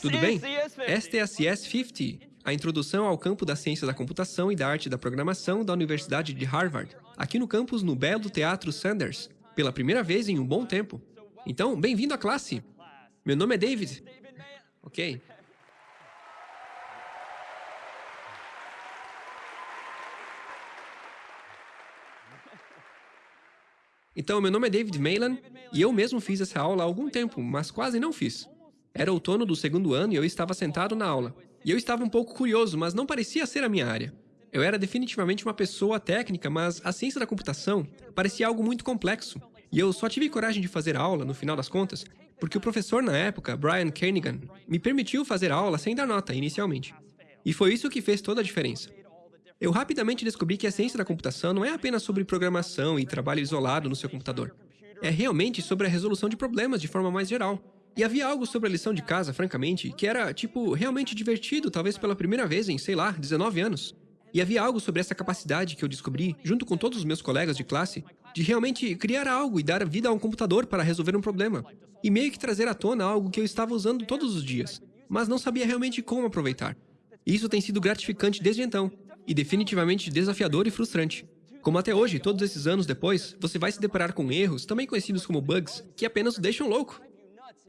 Tudo bem? Esta é a CS50, a introdução ao campo da ciência da computação e da arte da programação da Universidade de Harvard, aqui no campus no belo Teatro Sanders, pela primeira vez em um bom tempo. Então, bem-vindo à classe! Meu nome é David. Ok. Então, meu nome é David Maylan e eu mesmo fiz essa aula há algum tempo, mas quase não fiz. Era outono do segundo ano e eu estava sentado na aula. E eu estava um pouco curioso, mas não parecia ser a minha área. Eu era definitivamente uma pessoa técnica, mas a ciência da computação parecia algo muito complexo. E eu só tive coragem de fazer aula, no final das contas, porque o professor na época, Brian Kernighan, me permitiu fazer aula sem dar nota, inicialmente. E foi isso que fez toda a diferença. Eu rapidamente descobri que a ciência da computação não é apenas sobre programação e trabalho isolado no seu computador. É realmente sobre a resolução de problemas de forma mais geral. E havia algo sobre a lição de casa, francamente, que era, tipo, realmente divertido, talvez pela primeira vez em, sei lá, 19 anos. E havia algo sobre essa capacidade que eu descobri, junto com todos os meus colegas de classe, de realmente criar algo e dar vida a um computador para resolver um problema. E meio que trazer à tona algo que eu estava usando todos os dias, mas não sabia realmente como aproveitar. E isso tem sido gratificante desde então, e definitivamente desafiador e frustrante. Como até hoje, todos esses anos depois, você vai se deparar com erros, também conhecidos como bugs, que apenas o deixam louco.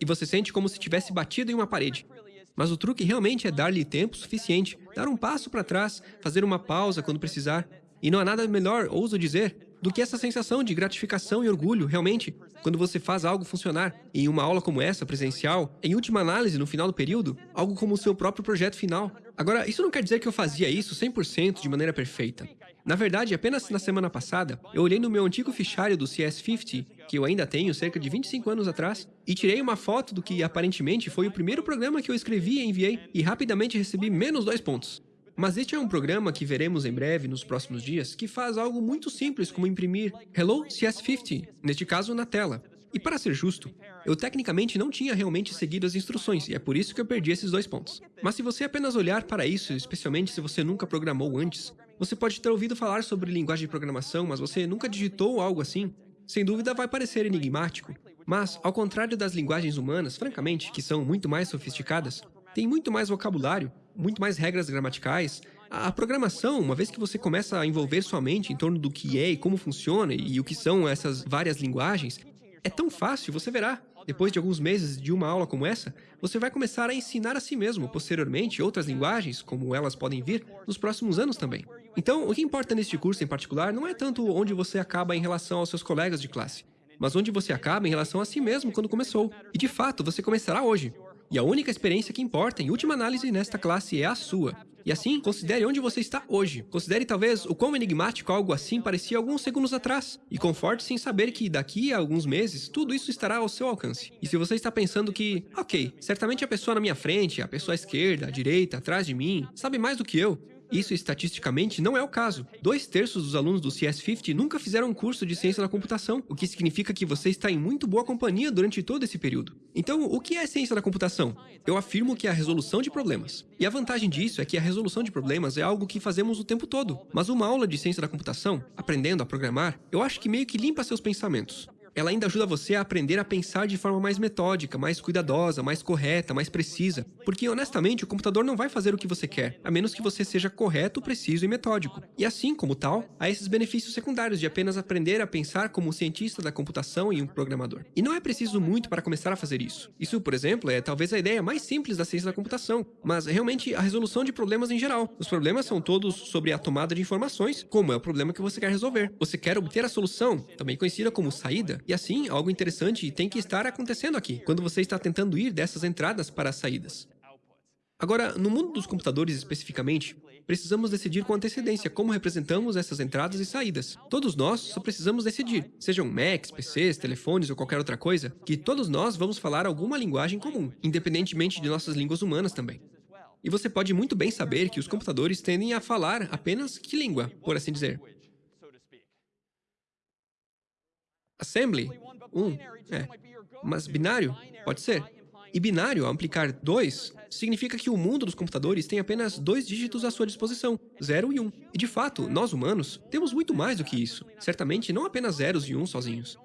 E você sente como se tivesse batido em uma parede. Mas o truque realmente é dar-lhe tempo suficiente, dar um passo para trás, fazer uma pausa quando precisar. E não há nada melhor, ouso dizer, do que essa sensação de gratificação e orgulho, realmente, quando você faz algo funcionar. E em uma aula como essa, presencial, em última análise, no final do período, algo como o seu próprio projeto final. Agora, isso não quer dizer que eu fazia isso 100% de maneira perfeita. Na verdade, apenas na semana passada, eu olhei no meu antigo fichário do CS50, que eu ainda tenho cerca de 25 anos atrás, e tirei uma foto do que aparentemente foi o primeiro programa que eu escrevi e enviei, e rapidamente recebi menos dois pontos. Mas este é um programa que veremos em breve, nos próximos dias, que faz algo muito simples como imprimir Hello CS50, neste caso na tela. E para ser justo, eu tecnicamente não tinha realmente seguido as instruções, e é por isso que eu perdi esses dois pontos. Mas se você apenas olhar para isso, especialmente se você nunca programou antes, você pode ter ouvido falar sobre linguagem de programação, mas você nunca digitou algo assim, sem dúvida vai parecer enigmático. Mas, ao contrário das linguagens humanas, francamente, que são muito mais sofisticadas, tem muito mais vocabulário, muito mais regras gramaticais. A programação, uma vez que você começa a envolver sua mente em torno do que é e como funciona e o que são essas várias linguagens, é tão fácil, você verá. Depois de alguns meses de uma aula como essa, você vai começar a ensinar a si mesmo, posteriormente, outras linguagens, como elas podem vir, nos próximos anos também. Então, o que importa neste curso em particular não é tanto onde você acaba em relação aos seus colegas de classe, mas onde você acaba em relação a si mesmo quando começou. E de fato, você começará hoje. E a única experiência que importa, em última análise, nesta classe é a sua. E assim, considere onde você está hoje. Considere talvez o quão enigmático algo assim parecia alguns segundos atrás. E conforte-se em saber que daqui a alguns meses, tudo isso estará ao seu alcance. E se você está pensando que, ok, certamente a pessoa na minha frente, a pessoa à esquerda, à direita, atrás de mim, sabe mais do que eu, isso estatisticamente não é o caso. Dois terços dos alunos do CS50 nunca fizeram um curso de ciência da computação, o que significa que você está em muito boa companhia durante todo esse período. Então, o que é ciência da computação? Eu afirmo que é a resolução de problemas. E a vantagem disso é que a resolução de problemas é algo que fazemos o tempo todo. Mas uma aula de ciência da computação, aprendendo a programar, eu acho que meio que limpa seus pensamentos ela ainda ajuda você a aprender a pensar de forma mais metódica, mais cuidadosa, mais correta, mais precisa. Porque, honestamente, o computador não vai fazer o que você quer, a menos que você seja correto, preciso e metódico. E assim, como tal, há esses benefícios secundários de apenas aprender a pensar como um cientista da computação e um programador. E não é preciso muito para começar a fazer isso. Isso, por exemplo, é talvez a ideia mais simples da ciência da computação, mas realmente a resolução de problemas em geral. Os problemas são todos sobre a tomada de informações, como é o problema que você quer resolver. Você quer obter a solução, também conhecida como saída, e assim, algo interessante tem que estar acontecendo aqui, quando você está tentando ir dessas entradas para as saídas. Agora, no mundo dos computadores especificamente, precisamos decidir com antecedência como representamos essas entradas e saídas. Todos nós só precisamos decidir, sejam Macs, PCs, telefones ou qualquer outra coisa, que todos nós vamos falar alguma linguagem comum, independentemente de nossas línguas humanas também. E você pode muito bem saber que os computadores tendem a falar apenas que língua, por assim dizer. Assembly, 1, um, é. Mas binário, pode ser. E binário, ao implicar 2, significa que o mundo dos computadores tem apenas dois dígitos à sua disposição, 0 e 1. Um. E de fato, nós humanos temos muito mais do que isso. Certamente não apenas zeros e 1 um sozinhos.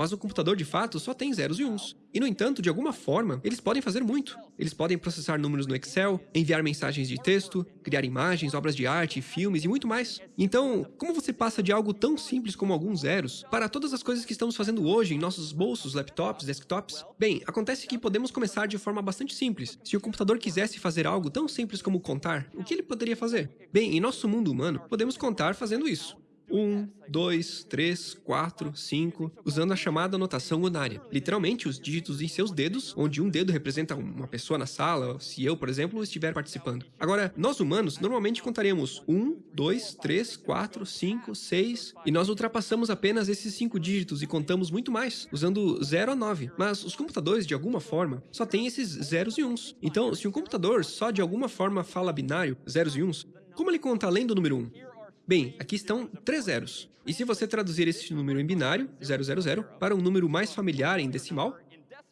Mas o computador, de fato, só tem zeros e uns. E, no entanto, de alguma forma, eles podem fazer muito. Eles podem processar números no Excel, enviar mensagens de texto, criar imagens, obras de arte, filmes e muito mais. Então, como você passa de algo tão simples como alguns zeros para todas as coisas que estamos fazendo hoje em nossos bolsos, laptops, desktops? Bem, acontece que podemos começar de forma bastante simples. Se o computador quisesse fazer algo tão simples como contar, o que ele poderia fazer? Bem, em nosso mundo humano, podemos contar fazendo isso. 1, 2, 3, 4, 5, usando a chamada notação unária. Literalmente, os dígitos em seus dedos, onde um dedo representa uma pessoa na sala, se eu, por exemplo, estiver participando. Agora, nós humanos normalmente contaremos 1, 2, 3, 4, 5, 6, e nós ultrapassamos apenas esses 5 dígitos e contamos muito mais, usando 0 a 9. Mas os computadores, de alguma forma, só têm esses zeros e uns. Então, se um computador só de alguma forma fala binário, zeros e uns, como ele conta além do número 1? Bem, aqui estão três zeros. E se você traduzir esse número em binário, 000, para um número mais familiar em decimal,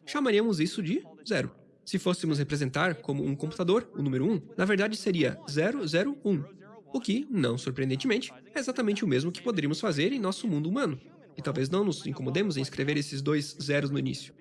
chamaríamos isso de zero. Se fôssemos representar como um computador o número 1, na verdade seria 001, o que, não surpreendentemente, é exatamente o mesmo que poderíamos fazer em nosso mundo humano. E talvez não nos incomodemos em escrever esses dois zeros no início.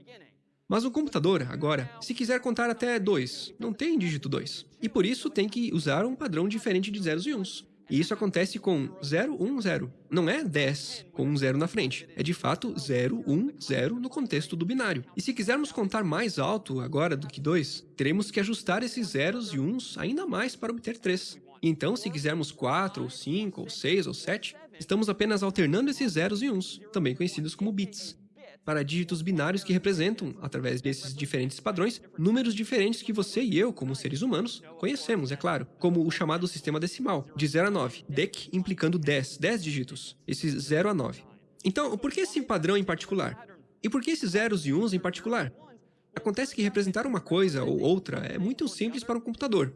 Mas o computador, agora, se quiser contar até 2, não tem dígito 2. E por isso tem que usar um padrão diferente de zeros e uns. E isso acontece com 0, 1, 0. Não é 10 com um zero na frente. É de fato 0, 1, 0 no contexto do binário. E se quisermos contar mais alto agora do que 2, teremos que ajustar esses zeros e uns ainda mais para obter 3. Então, se quisermos 4, ou 5, ou 6, ou 7, estamos apenas alternando esses zeros e uns, também conhecidos como bits para dígitos binários que representam, através desses diferentes padrões, números diferentes que você e eu, como seres humanos, conhecemos, é claro, como o chamado sistema decimal, de 0 a 9, DEC implicando 10, 10 dígitos, esses 0 a 9. Então, por que esse padrão em particular? E por que esses zeros e uns em particular? Acontece que representar uma coisa ou outra é muito simples para um computador.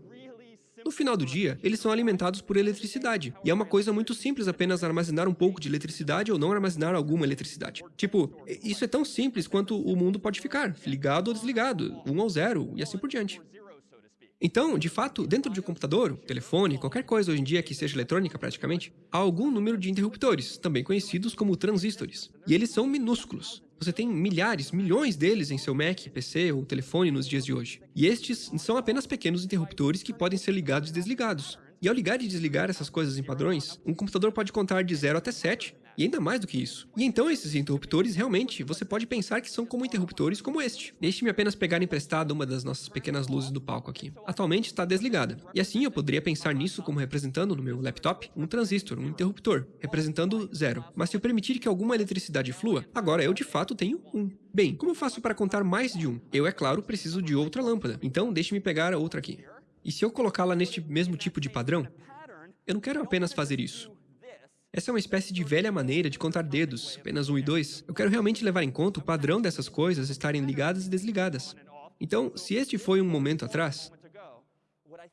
No final do dia, eles são alimentados por eletricidade. E é uma coisa muito simples apenas armazenar um pouco de eletricidade ou não armazenar alguma eletricidade. Tipo, isso é tão simples quanto o mundo pode ficar, ligado ou desligado, um ou zero, e assim por diante. Então, de fato, dentro de um computador, telefone, qualquer coisa hoje em dia que seja eletrônica praticamente, há algum número de interruptores, também conhecidos como transistores. E eles são minúsculos. Você tem milhares, milhões deles em seu Mac, PC ou telefone nos dias de hoje. E estes são apenas pequenos interruptores que podem ser ligados e desligados. E ao ligar e desligar essas coisas em padrões, um computador pode contar de 0 até 7, e ainda mais do que isso. E então esses interruptores, realmente, você pode pensar que são como interruptores como este. Deixe-me apenas pegar emprestado uma das nossas pequenas luzes do palco aqui. Atualmente está desligada. E assim eu poderia pensar nisso como representando no meu laptop um transistor, um interruptor, representando zero. Mas se eu permitir que alguma eletricidade flua, agora eu de fato tenho um. Bem, como faço para contar mais de um? Eu, é claro, preciso de outra lâmpada. Então deixe-me pegar outra aqui. E se eu colocá-la neste mesmo tipo de padrão? Eu não quero apenas fazer isso. Essa é uma espécie de velha maneira de contar dedos, apenas um e dois. Eu quero realmente levar em conta o padrão dessas coisas estarem ligadas e desligadas. Então, se este foi um momento atrás,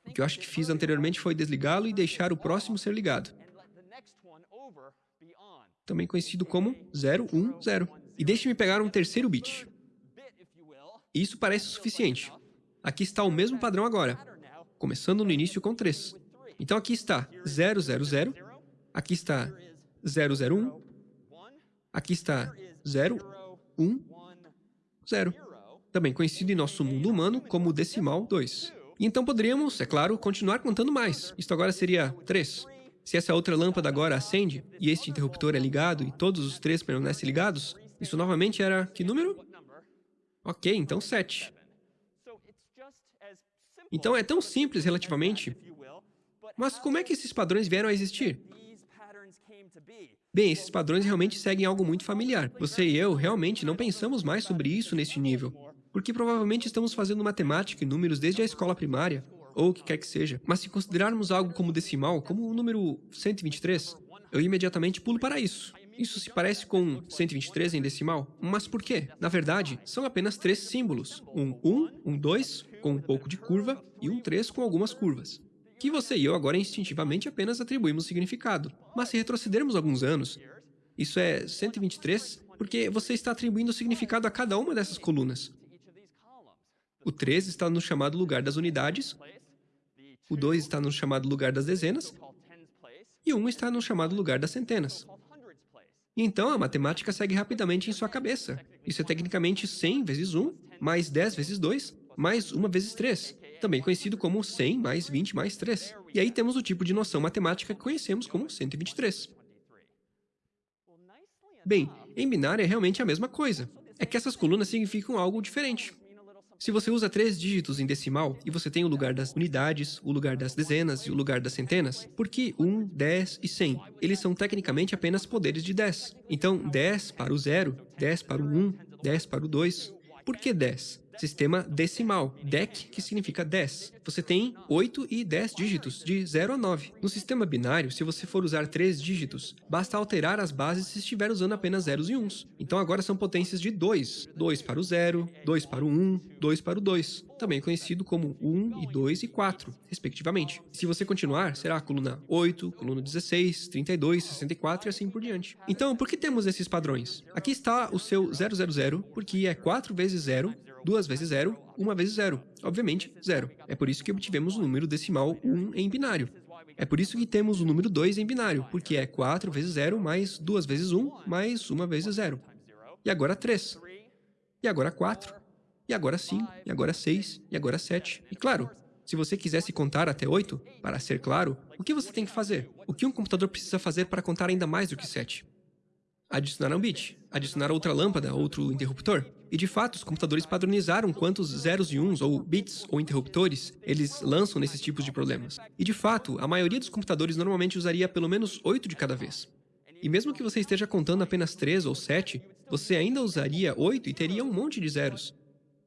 o que eu acho que fiz anteriormente foi desligá-lo e deixar o próximo ser ligado. Também conhecido como 010. E deixe-me pegar um terceiro bit. Isso parece suficiente. Aqui está o mesmo padrão agora, começando no início com 3. Então aqui está 000, Aqui está 001. Aqui está 0, 1, 0. Também conhecido em nosso mundo humano como decimal 2. E então poderíamos, é claro, continuar contando mais. Isto agora seria 3. Se essa outra lâmpada agora acende, e este interruptor é ligado, e todos os três permanecem ligados, isso novamente era que número? Ok, então 7. Então é tão simples relativamente, mas como é que esses padrões vieram a existir? Bem, esses padrões realmente seguem algo muito familiar. Você e eu realmente não pensamos mais sobre isso neste nível, porque provavelmente estamos fazendo matemática e números desde a escola primária, ou o que quer que seja. Mas se considerarmos algo como decimal, como o número 123, eu imediatamente pulo para isso. Isso se parece com 123 em decimal, mas por quê? Na verdade, são apenas três símbolos. Um 1, um 2, com um pouco de curva, e um 3 com algumas curvas que você e eu agora instintivamente apenas atribuímos significado. Mas se retrocedermos alguns anos, isso é 123, porque você está atribuindo significado a cada uma dessas colunas. O 3 está no chamado lugar das unidades, o 2 está no chamado lugar das dezenas, e o 1 está no chamado lugar das centenas. E então a matemática segue rapidamente em sua cabeça. Isso é tecnicamente 100 vezes 1, mais 10 vezes 2, mais 1 vezes 3, também conhecido como 100 mais 20 mais 3. E aí temos o tipo de noção matemática que conhecemos como 123. Bem, em binário é realmente a mesma coisa. É que essas colunas significam algo diferente. Se você usa três dígitos em decimal e você tem o lugar das unidades, o lugar das dezenas e o lugar das centenas, por que 1, 10 e 100? Eles são tecnicamente apenas poderes de 10. Então, 10 para o 0, 10 para o 1, 10 para o 2. Por que 10? Sistema decimal, DEC, que significa 10. Você tem 8 e 10 dígitos, de 0 a 9. No sistema binário, se você for usar 3 dígitos, basta alterar as bases se estiver usando apenas zeros e uns. Então agora são potências de 2. 2 para o 0, 2 para o 1, 2 para o 2. Também conhecido como 1 e 2 e 4, respectivamente. Se você continuar, será a coluna 8, coluna 16, 32, 64 e assim por diante. Então, por que temos esses padrões? Aqui está o seu 000, porque é 4 vezes 0 2 vezes 0, 1 vezes 0. Obviamente, 0. É por isso que obtivemos o número decimal 1 em binário. É por isso que temos o número 2 em binário, porque é 4 vezes 0 mais 2 vezes 1 mais 1 vezes 0. E agora 3. E agora 4. E agora 5. E agora 6. E agora 7. E claro, se você quisesse contar até 8, para ser claro, o que você tem que fazer? O que um computador precisa fazer para contar ainda mais do que 7? Adicionar um bit, adicionar outra lâmpada, outro interruptor. E de fato, os computadores padronizaram quantos zeros e uns, ou bits, ou interruptores, eles lançam nesses tipos de problemas. E de fato, a maioria dos computadores normalmente usaria pelo menos 8 de cada vez. E mesmo que você esteja contando apenas 3 ou 7, você ainda usaria 8 e teria um monte de zeros.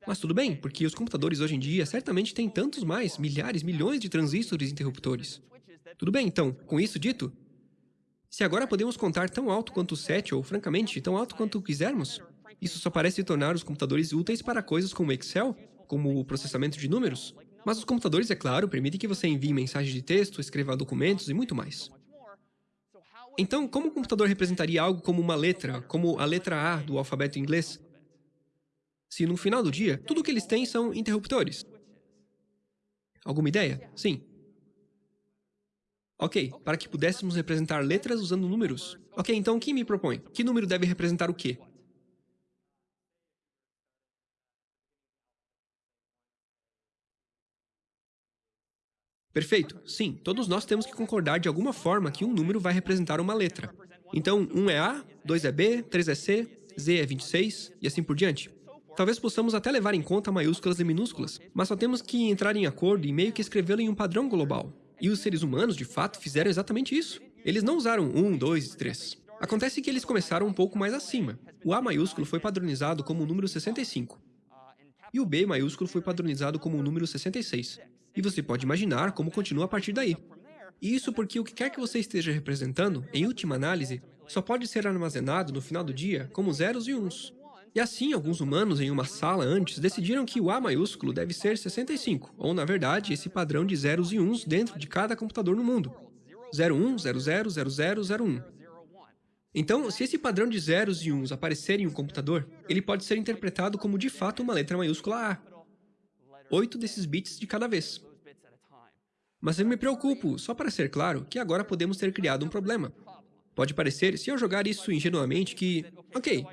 Mas tudo bem, porque os computadores hoje em dia certamente têm tantos mais, milhares, milhões de transistores e interruptores. Tudo bem, então, com isso dito, se agora podemos contar tão alto quanto 7, ou francamente, tão alto quanto quisermos, isso só parece tornar os computadores úteis para coisas como Excel, como o processamento de números. Mas os computadores, é claro, permitem que você envie mensagens de texto, escreva documentos e muito mais. Então, como o computador representaria algo como uma letra, como a letra A do alfabeto inglês? Se no final do dia, tudo o que eles têm são interruptores. Alguma ideia? Sim. Ok, para que pudéssemos representar letras usando números. Ok, então o que me propõe? Que número deve representar o quê? Perfeito. Sim, todos nós temos que concordar de alguma forma que um número vai representar uma letra. Então, 1 é A, 2 é B, 3 é C, Z é 26 e assim por diante. Talvez possamos até levar em conta maiúsculas e minúsculas, mas só temos que entrar em acordo e meio que escrevê-lo em um padrão global. E os seres humanos, de fato, fizeram exatamente isso. Eles não usaram 1, 2 e 3. Acontece que eles começaram um pouco mais acima. O A maiúsculo foi padronizado como o número 65. E o B maiúsculo foi padronizado como o número 66. E você pode imaginar como continua a partir daí. E isso porque o que quer que você esteja representando, em última análise, só pode ser armazenado no final do dia como zeros e uns. E assim, alguns humanos em uma sala antes decidiram que o A maiúsculo deve ser 65, ou na verdade, esse padrão de zeros e uns dentro de cada computador no mundo. 01, 00, 00, 01. Então, se esse padrão de zeros e uns aparecer em um computador, ele pode ser interpretado como de fato uma letra maiúscula A. Oito desses bits de cada vez. Mas eu me preocupo, só para ser claro, que agora podemos ter criado um problema. Pode parecer, se eu jogar isso ingenuamente, que, ok,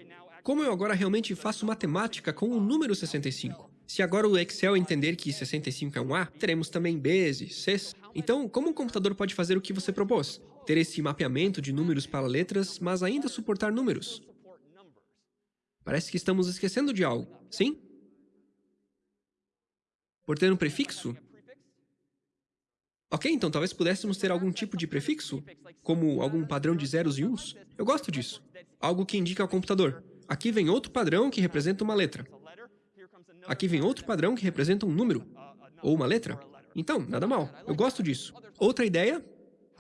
como eu agora realmente faço matemática com o número 65? Se agora o Excel entender que 65 é um A, teremos também Bs e Cs. Então, como um computador pode fazer o que você propôs? Ter esse mapeamento de números para letras, mas ainda suportar números? Parece que estamos esquecendo de algo, sim? Por ter um prefixo? Ok, então talvez pudéssemos ter algum tipo de prefixo, como algum padrão de zeros e uns. Eu gosto disso. Algo que indica ao computador. Aqui vem outro padrão que representa uma letra. Aqui vem outro padrão que representa um número, ou uma letra. Então, nada mal. Eu gosto disso. Outra ideia?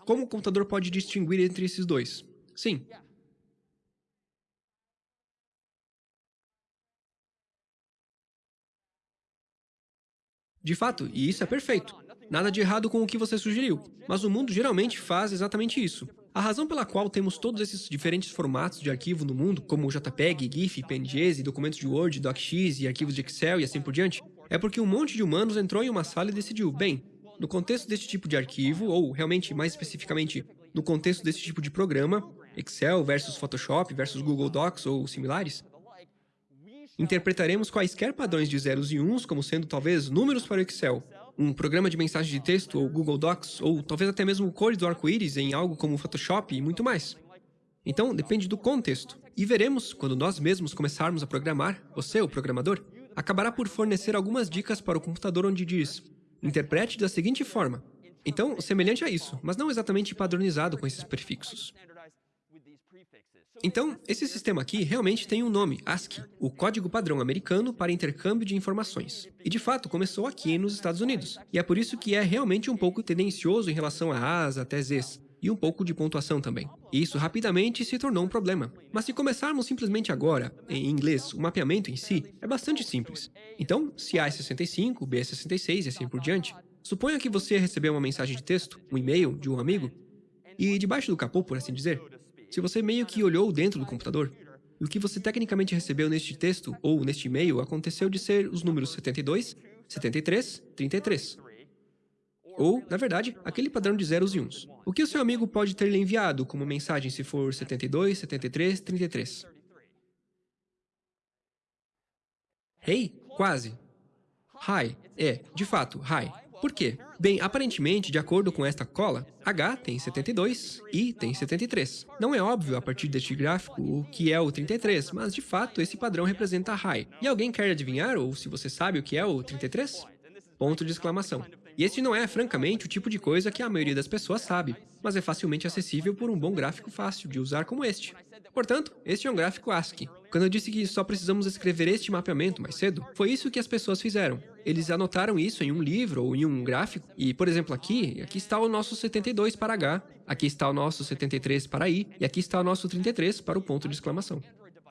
Como o computador pode distinguir entre esses dois? Sim. De fato, e isso é perfeito. Nada de errado com o que você sugeriu, mas o mundo geralmente faz exatamente isso. A razão pela qual temos todos esses diferentes formatos de arquivo no mundo, como JPEG, GIF, PNGs, documentos de Word, DocX e arquivos de Excel e assim por diante, é porque um monte de humanos entrou em uma sala e decidiu, bem, no contexto deste tipo de arquivo, ou realmente mais especificamente no contexto desse tipo de programa, Excel versus Photoshop versus Google Docs ou similares, interpretaremos quaisquer padrões de zeros e uns como sendo talvez números para o Excel, um programa de mensagem de texto ou Google Docs, ou talvez até mesmo cores do arco-íris em algo como Photoshop e muito mais. Então, depende do contexto. E veremos, quando nós mesmos começarmos a programar, você, o programador, acabará por fornecer algumas dicas para o computador onde diz interprete da seguinte forma. Então, semelhante a isso, mas não exatamente padronizado com esses prefixos. Então, esse sistema aqui realmente tem um nome, ASCII, o Código Padrão Americano para Intercâmbio de Informações. E de fato, começou aqui nos Estados Unidos. E é por isso que é realmente um pouco tendencioso em relação a As até Zs, e um pouco de pontuação também. E isso rapidamente se tornou um problema. Mas se começarmos simplesmente agora, em inglês, o mapeamento em si é bastante simples. Então, se A é 65, B é 66 e assim por diante, suponha que você recebeu uma mensagem de texto, um e-mail de um amigo, e debaixo do capô, por assim dizer, se você meio que olhou dentro do computador, o que você tecnicamente recebeu neste texto ou neste e-mail aconteceu de ser os números 72, 73, 33. Ou, na verdade, aquele padrão de zeros e uns. O que o seu amigo pode ter lhe enviado como mensagem se for 72, 73, 33? Hey? Quase. Hi. É, de fato, hi. Por quê? Bem, aparentemente, de acordo com esta cola, H tem 72 e tem 73. Não é óbvio a partir deste gráfico o que é o 33, mas de fato esse padrão representa high. E alguém quer adivinhar, ou se você sabe o que é o 33? Ponto de exclamação. E este não é, francamente, o tipo de coisa que a maioria das pessoas sabe, mas é facilmente acessível por um bom gráfico fácil de usar como este. Portanto, este é um gráfico ASCII. Quando eu disse que só precisamos escrever este mapeamento mais cedo, foi isso que as pessoas fizeram. Eles anotaram isso em um livro ou em um gráfico, e, por exemplo, aqui, aqui está o nosso 72 para H, aqui está o nosso 73 para I, e aqui está o nosso 33 para o ponto de exclamação.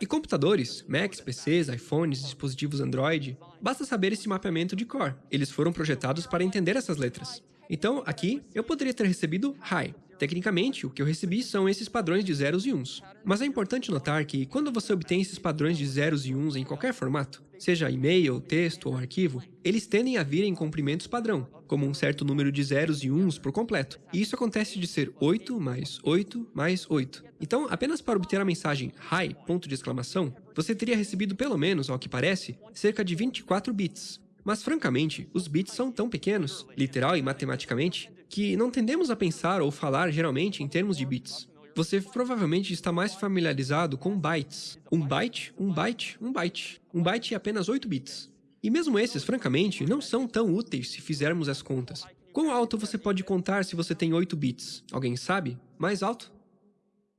E computadores, Macs, PCs, iPhones, dispositivos Android, basta saber esse mapeamento de cor. Eles foram projetados para entender essas letras. Então, aqui, eu poderia ter recebido Hi, Tecnicamente, o que eu recebi são esses padrões de zeros e uns. Mas é importante notar que, quando você obtém esses padrões de zeros e uns em qualquer formato, seja e-mail, texto ou arquivo, eles tendem a vir em comprimentos padrão, como um certo número de zeros e uns por completo. E isso acontece de ser 8 mais 8 mais 8. Então, apenas para obter a mensagem hi, ponto de exclamação, você teria recebido pelo menos, ao que parece, cerca de 24 bits. Mas francamente, os bits são tão pequenos, literal e matematicamente, que não tendemos a pensar ou falar geralmente em termos de bits. Você provavelmente está mais familiarizado com bytes. Um byte, um byte, um byte. Um byte é apenas 8 bits. E mesmo esses, francamente, não são tão úteis se fizermos as contas. Quão alto você pode contar se você tem 8 bits? Alguém sabe? Mais alto?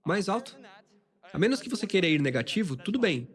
Mais alto? A menos que você queira ir negativo, tudo bem.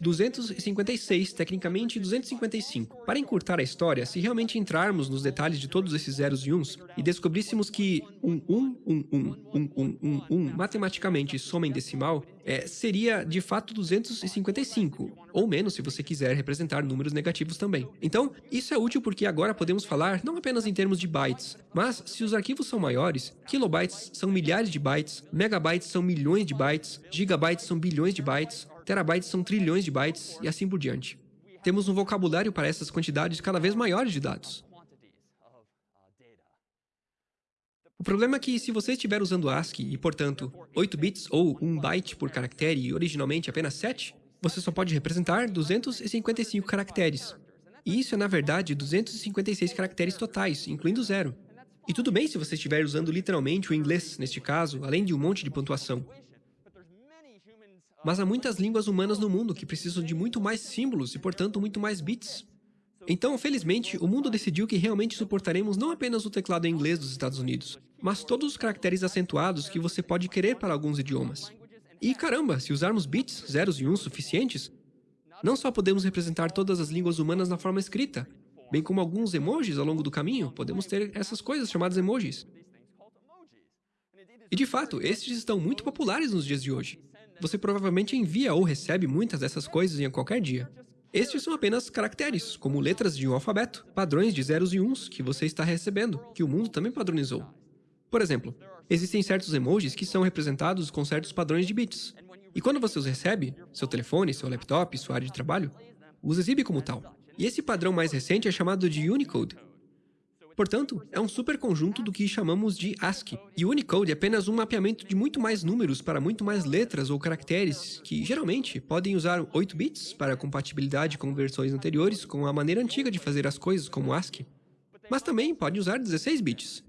256, tecnicamente 255. Para encurtar a história, se realmente entrarmos nos detalhes de todos esses zeros e uns e descobríssemos que um 1, um, um, um, um, um, um, um, matematicamente soma em decimal, é, seria de fato 255, ou menos se você quiser representar números negativos também. Então, isso é útil porque agora podemos falar não apenas em termos de bytes, mas se os arquivos são maiores, kilobytes são milhares de bytes, megabytes são milhões de bytes, gigabytes são bilhões de bytes, terabytes são trilhões de bytes e assim por diante. Temos um vocabulário para essas quantidades cada vez maiores de dados. O problema é que se você estiver usando ASCII e, portanto, 8 bits ou 1 byte por caractere e originalmente apenas 7, você só pode representar 255 caracteres. E isso é, na verdade, 256 caracteres totais, incluindo zero. E tudo bem se você estiver usando literalmente o inglês, neste caso, além de um monte de pontuação. Mas há muitas línguas humanas no mundo que precisam de muito mais símbolos e, portanto, muito mais bits. Então, felizmente, o mundo decidiu que realmente suportaremos não apenas o teclado em inglês dos Estados Unidos, mas todos os caracteres acentuados que você pode querer para alguns idiomas. E caramba, se usarmos bits, zeros e uns suficientes, não só podemos representar todas as línguas humanas na forma escrita, bem como alguns emojis ao longo do caminho, podemos ter essas coisas chamadas emojis. E de fato, estes estão muito populares nos dias de hoje. Você provavelmente envia ou recebe muitas dessas coisas em qualquer dia. Estes são apenas caracteres, como letras de um alfabeto, padrões de zeros e uns que você está recebendo, que o mundo também padronizou. Por exemplo, existem certos emojis que são representados com certos padrões de bits. E quando você os recebe, seu telefone, seu laptop, sua área de trabalho, os exibe como tal. E esse padrão mais recente é chamado de Unicode. Portanto, é um superconjunto do que chamamos de ASCII. E o Unicode é apenas um mapeamento de muito mais números para muito mais letras ou caracteres, que geralmente podem usar 8 bits para compatibilidade com versões anteriores com a maneira antiga de fazer as coisas como ASCII. Mas também pode usar 16 bits.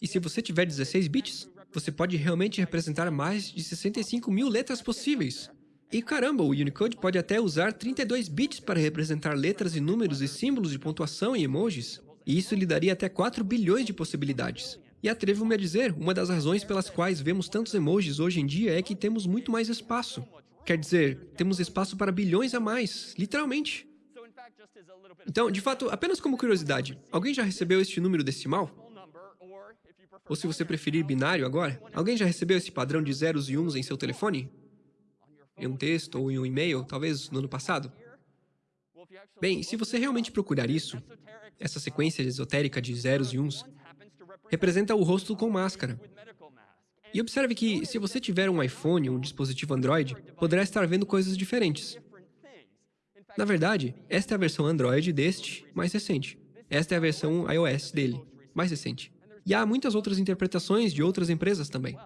E se você tiver 16 bits, você pode realmente representar mais de 65 mil letras possíveis. E caramba, o Unicode pode até usar 32 bits para representar letras e números e símbolos de pontuação e emojis. E isso lhe daria até 4 bilhões de possibilidades. E atrevo-me a dizer, uma das razões pelas quais vemos tantos emojis hoje em dia é que temos muito mais espaço. Quer dizer, temos espaço para bilhões a mais, literalmente. Então, de fato, apenas como curiosidade, alguém já recebeu este número decimal? Ou se você preferir binário agora, alguém já recebeu esse padrão de zeros e uns em seu telefone? Em um texto ou em um e-mail, talvez no ano passado? Bem, se você realmente procurar isso, essa sequência esotérica de zeros e uns, representa o rosto com máscara. E observe que, se você tiver um iPhone ou um dispositivo Android, poderá estar vendo coisas diferentes. Na verdade, esta é a versão Android deste, mais recente. Esta é a versão iOS dele, mais recente. E há muitas outras interpretações de outras empresas também.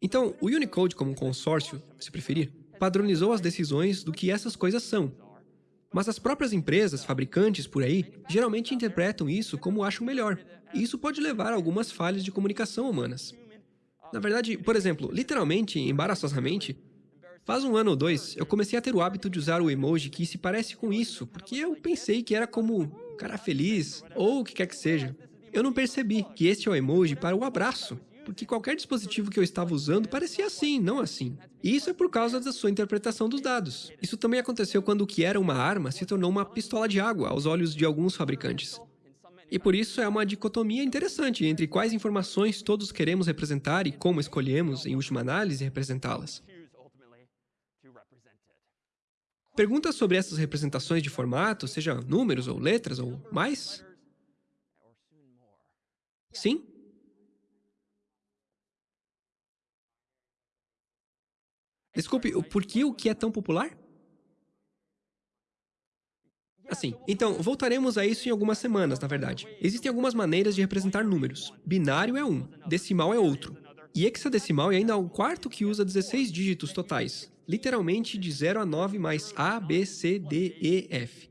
Então, o Unicode como consórcio, se preferir, padronizou as decisões do que essas coisas são, mas as próprias empresas, fabricantes por aí, geralmente interpretam isso como acham melhor. E isso pode levar a algumas falhas de comunicação humanas. Na verdade, por exemplo, literalmente, embaraçosamente, faz um ano ou dois, eu comecei a ter o hábito de usar o emoji que se parece com isso, porque eu pensei que era como cara feliz, ou o que quer que seja. Eu não percebi que este é o emoji para o abraço porque qualquer dispositivo que eu estava usando parecia assim, não assim. E isso é por causa da sua interpretação dos dados. Isso também aconteceu quando o que era uma arma se tornou uma pistola de água aos olhos de alguns fabricantes. E por isso é uma dicotomia interessante entre quais informações todos queremos representar e como escolhemos, em última análise, representá-las. Perguntas sobre essas representações de formato, seja números ou letras ou mais? Sim? Desculpe, por que o que é tão popular? Assim, então, voltaremos a isso em algumas semanas, na verdade. Existem algumas maneiras de representar números. Binário é um, decimal é outro. E hexadecimal é ainda um quarto que usa 16 dígitos totais, literalmente de 0 a 9 mais A, B, C, D, E, F.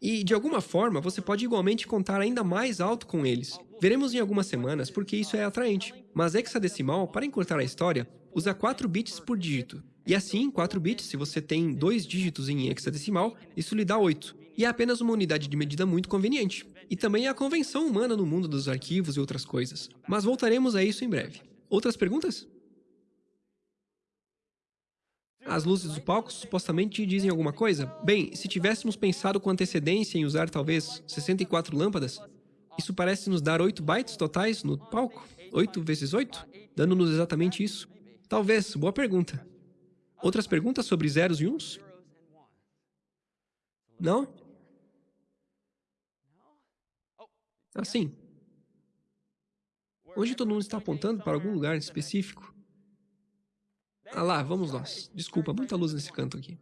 E, de alguma forma, você pode igualmente contar ainda mais alto com eles. Veremos em algumas semanas porque isso é atraente. Mas hexadecimal, para encurtar a história, usa 4 bits por dígito, e assim, 4 bits, se você tem dois dígitos em hexadecimal, isso lhe dá 8. E é apenas uma unidade de medida muito conveniente. E também é a convenção humana no mundo dos arquivos e outras coisas. Mas voltaremos a isso em breve. Outras perguntas? As luzes do palco supostamente dizem alguma coisa? Bem, se tivéssemos pensado com antecedência em usar talvez 64 lâmpadas, isso parece nos dar 8 bytes totais no palco? 8 vezes 8? Dando-nos exatamente isso? Talvez, boa pergunta. Outras perguntas sobre zeros e uns? Não? Assim. Hoje todo mundo está apontando para algum lugar específico. Ah lá, vamos nós. Desculpa, muita luz nesse canto aqui.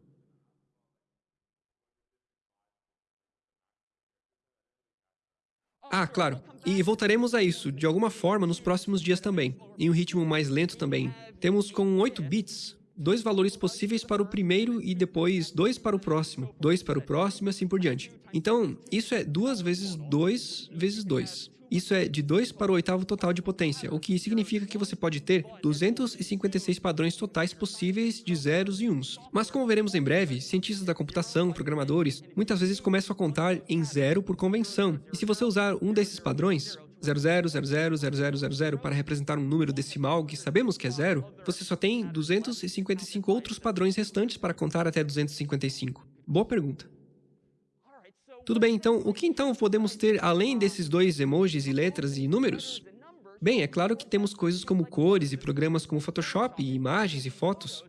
Ah, claro. E voltaremos a isso, de alguma forma, nos próximos dias também. Em um ritmo mais lento também. Temos com 8 bits, dois valores possíveis para o primeiro e depois dois para o próximo, dois para o próximo e assim por diante. Então, isso é 2 vezes 2 vezes 2. Isso é de 2 para o oitavo total de potência, o que significa que você pode ter 256 padrões totais possíveis de zeros e uns. Mas como veremos em breve, cientistas da computação, programadores, muitas vezes começam a contar em zero por convenção. E se você usar um desses padrões, 00000000 para representar um número decimal que sabemos que é zero, você só tem 255 outros padrões restantes para contar até 255. Boa pergunta. Tudo bem, então, o que então podemos ter além desses dois emojis e letras e números? Bem, é claro que temos coisas como cores e programas como Photoshop e imagens e fotos.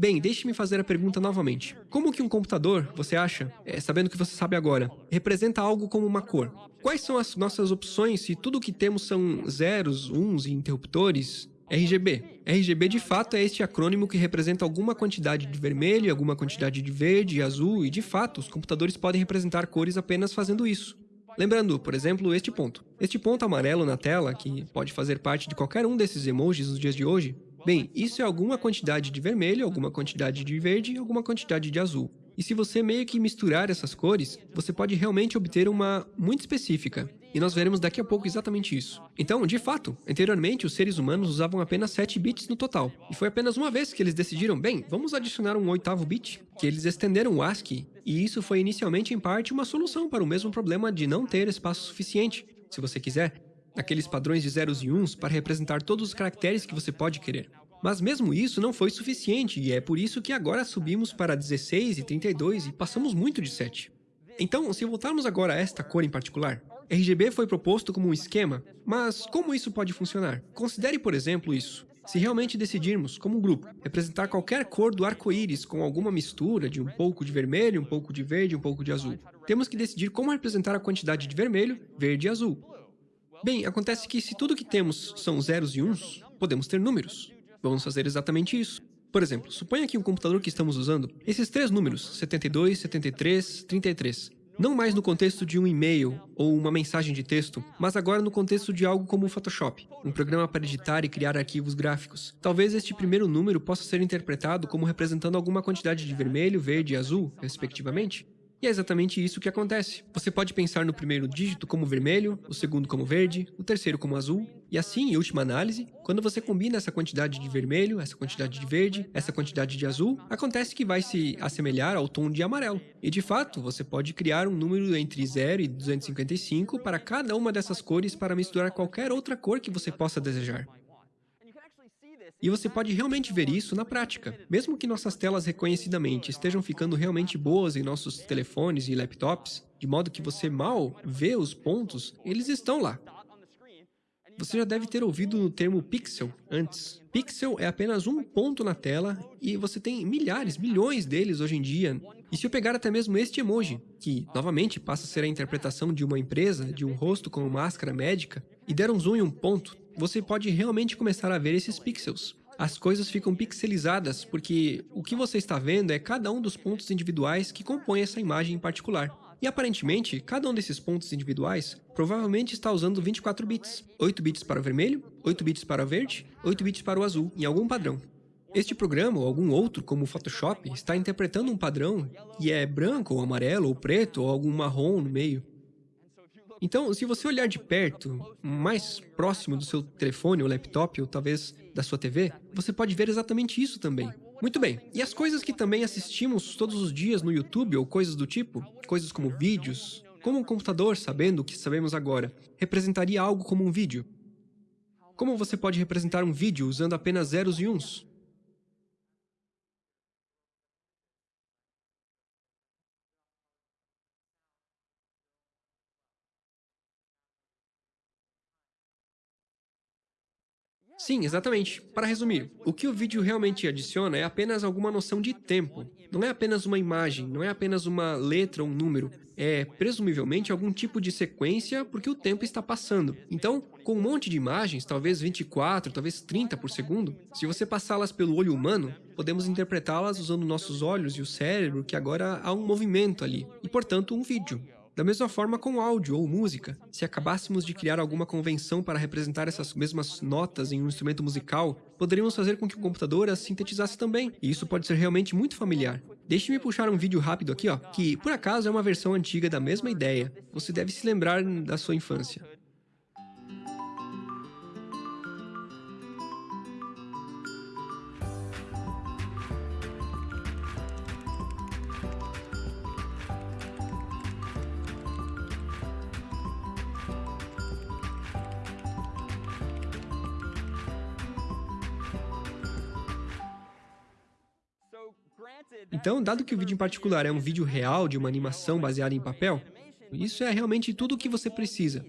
Bem, deixe-me fazer a pergunta novamente. Como que um computador, você acha, é, sabendo que você sabe agora, representa algo como uma cor? Quais são as nossas opções se tudo o que temos são zeros, uns e interruptores? RGB. RGB de fato é este acrônimo que representa alguma quantidade de vermelho, alguma quantidade de verde e azul, e de fato, os computadores podem representar cores apenas fazendo isso. Lembrando, por exemplo, este ponto. Este ponto amarelo na tela, que pode fazer parte de qualquer um desses emojis nos dias de hoje, bem, isso é alguma quantidade de vermelho, alguma quantidade de verde, alguma quantidade de azul. E se você meio que misturar essas cores, você pode realmente obter uma muito específica. E nós veremos daqui a pouco exatamente isso. Então, de fato, anteriormente os seres humanos usavam apenas 7 bits no total. E foi apenas uma vez que eles decidiram, bem, vamos adicionar um oitavo bit, que eles estenderam o ASCII. E isso foi inicialmente, em parte, uma solução para o mesmo problema de não ter espaço suficiente, se você quiser, aqueles padrões de zeros e uns para representar todos os caracteres que você pode querer. Mas mesmo isso não foi suficiente, e é por isso que agora subimos para 16 e 32 e passamos muito de 7. Então, se voltarmos agora a esta cor em particular, RGB foi proposto como um esquema, mas como isso pode funcionar? Considere, por exemplo, isso. Se realmente decidirmos, como um grupo, representar qualquer cor do arco-íris com alguma mistura de um pouco de vermelho, um pouco de verde, um pouco de azul, temos que decidir como representar a quantidade de vermelho, verde e azul. Bem, acontece que se tudo que temos são zeros e uns, podemos ter números. Vamos fazer exatamente isso. Por exemplo, suponha que o computador que estamos usando, esses três números, 72, 73, 33, não mais no contexto de um e-mail ou uma mensagem de texto, mas agora no contexto de algo como o Photoshop, um programa para editar e criar arquivos gráficos. Talvez este primeiro número possa ser interpretado como representando alguma quantidade de vermelho, verde e azul, respectivamente. E é exatamente isso que acontece. Você pode pensar no primeiro dígito como vermelho, o segundo como verde, o terceiro como azul, e assim, em última análise, quando você combina essa quantidade de vermelho, essa quantidade de verde, essa quantidade de azul, acontece que vai se assemelhar ao tom de amarelo. E de fato, você pode criar um número entre 0 e 255 para cada uma dessas cores para misturar qualquer outra cor que você possa desejar. E você pode realmente ver isso na prática. Mesmo que nossas telas reconhecidamente estejam ficando realmente boas em nossos telefones e laptops, de modo que você mal vê os pontos, eles estão lá. Você já deve ter ouvido o termo pixel antes. Pixel é apenas um ponto na tela e você tem milhares, milhões deles hoje em dia. E se eu pegar até mesmo este emoji, que novamente passa a ser a interpretação de uma empresa, de um rosto com máscara médica, e der um zoom em um ponto, você pode realmente começar a ver esses pixels. As coisas ficam pixelizadas porque o que você está vendo é cada um dos pontos individuais que compõem essa imagem em particular. E aparentemente, cada um desses pontos individuais provavelmente está usando 24 bits. 8 bits para o vermelho, 8 bits para o verde, 8 bits para o azul, em algum padrão. Este programa ou algum outro, como o Photoshop, está interpretando um padrão e é branco ou amarelo ou preto ou algum marrom no meio. Então, se você olhar de perto, mais próximo do seu telefone ou laptop, ou talvez da sua TV, você pode ver exatamente isso também. Muito bem, e as coisas que também assistimos todos os dias no YouTube ou coisas do tipo, coisas como vídeos, como um computador, sabendo o que sabemos agora, representaria algo como um vídeo? Como você pode representar um vídeo usando apenas zeros e uns? Sim, exatamente. Para resumir, o que o vídeo realmente adiciona é apenas alguma noção de tempo. Não é apenas uma imagem, não é apenas uma letra ou um número. É, presumivelmente, algum tipo de sequência porque o tempo está passando. Então, com um monte de imagens, talvez 24, talvez 30 por segundo, se você passá-las pelo olho humano, podemos interpretá-las usando nossos olhos e o cérebro, que agora há um movimento ali, e portanto um vídeo. Da mesma forma com áudio ou música, se acabássemos de criar alguma convenção para representar essas mesmas notas em um instrumento musical, poderíamos fazer com que o computador as sintetizasse também, e isso pode ser realmente muito familiar. Deixe-me puxar um vídeo rápido aqui, ó, que por acaso é uma versão antiga da mesma ideia. Você deve se lembrar da sua infância. Então, dado que o vídeo em particular é um vídeo real de uma animação baseada em papel, isso é realmente tudo o que você precisa.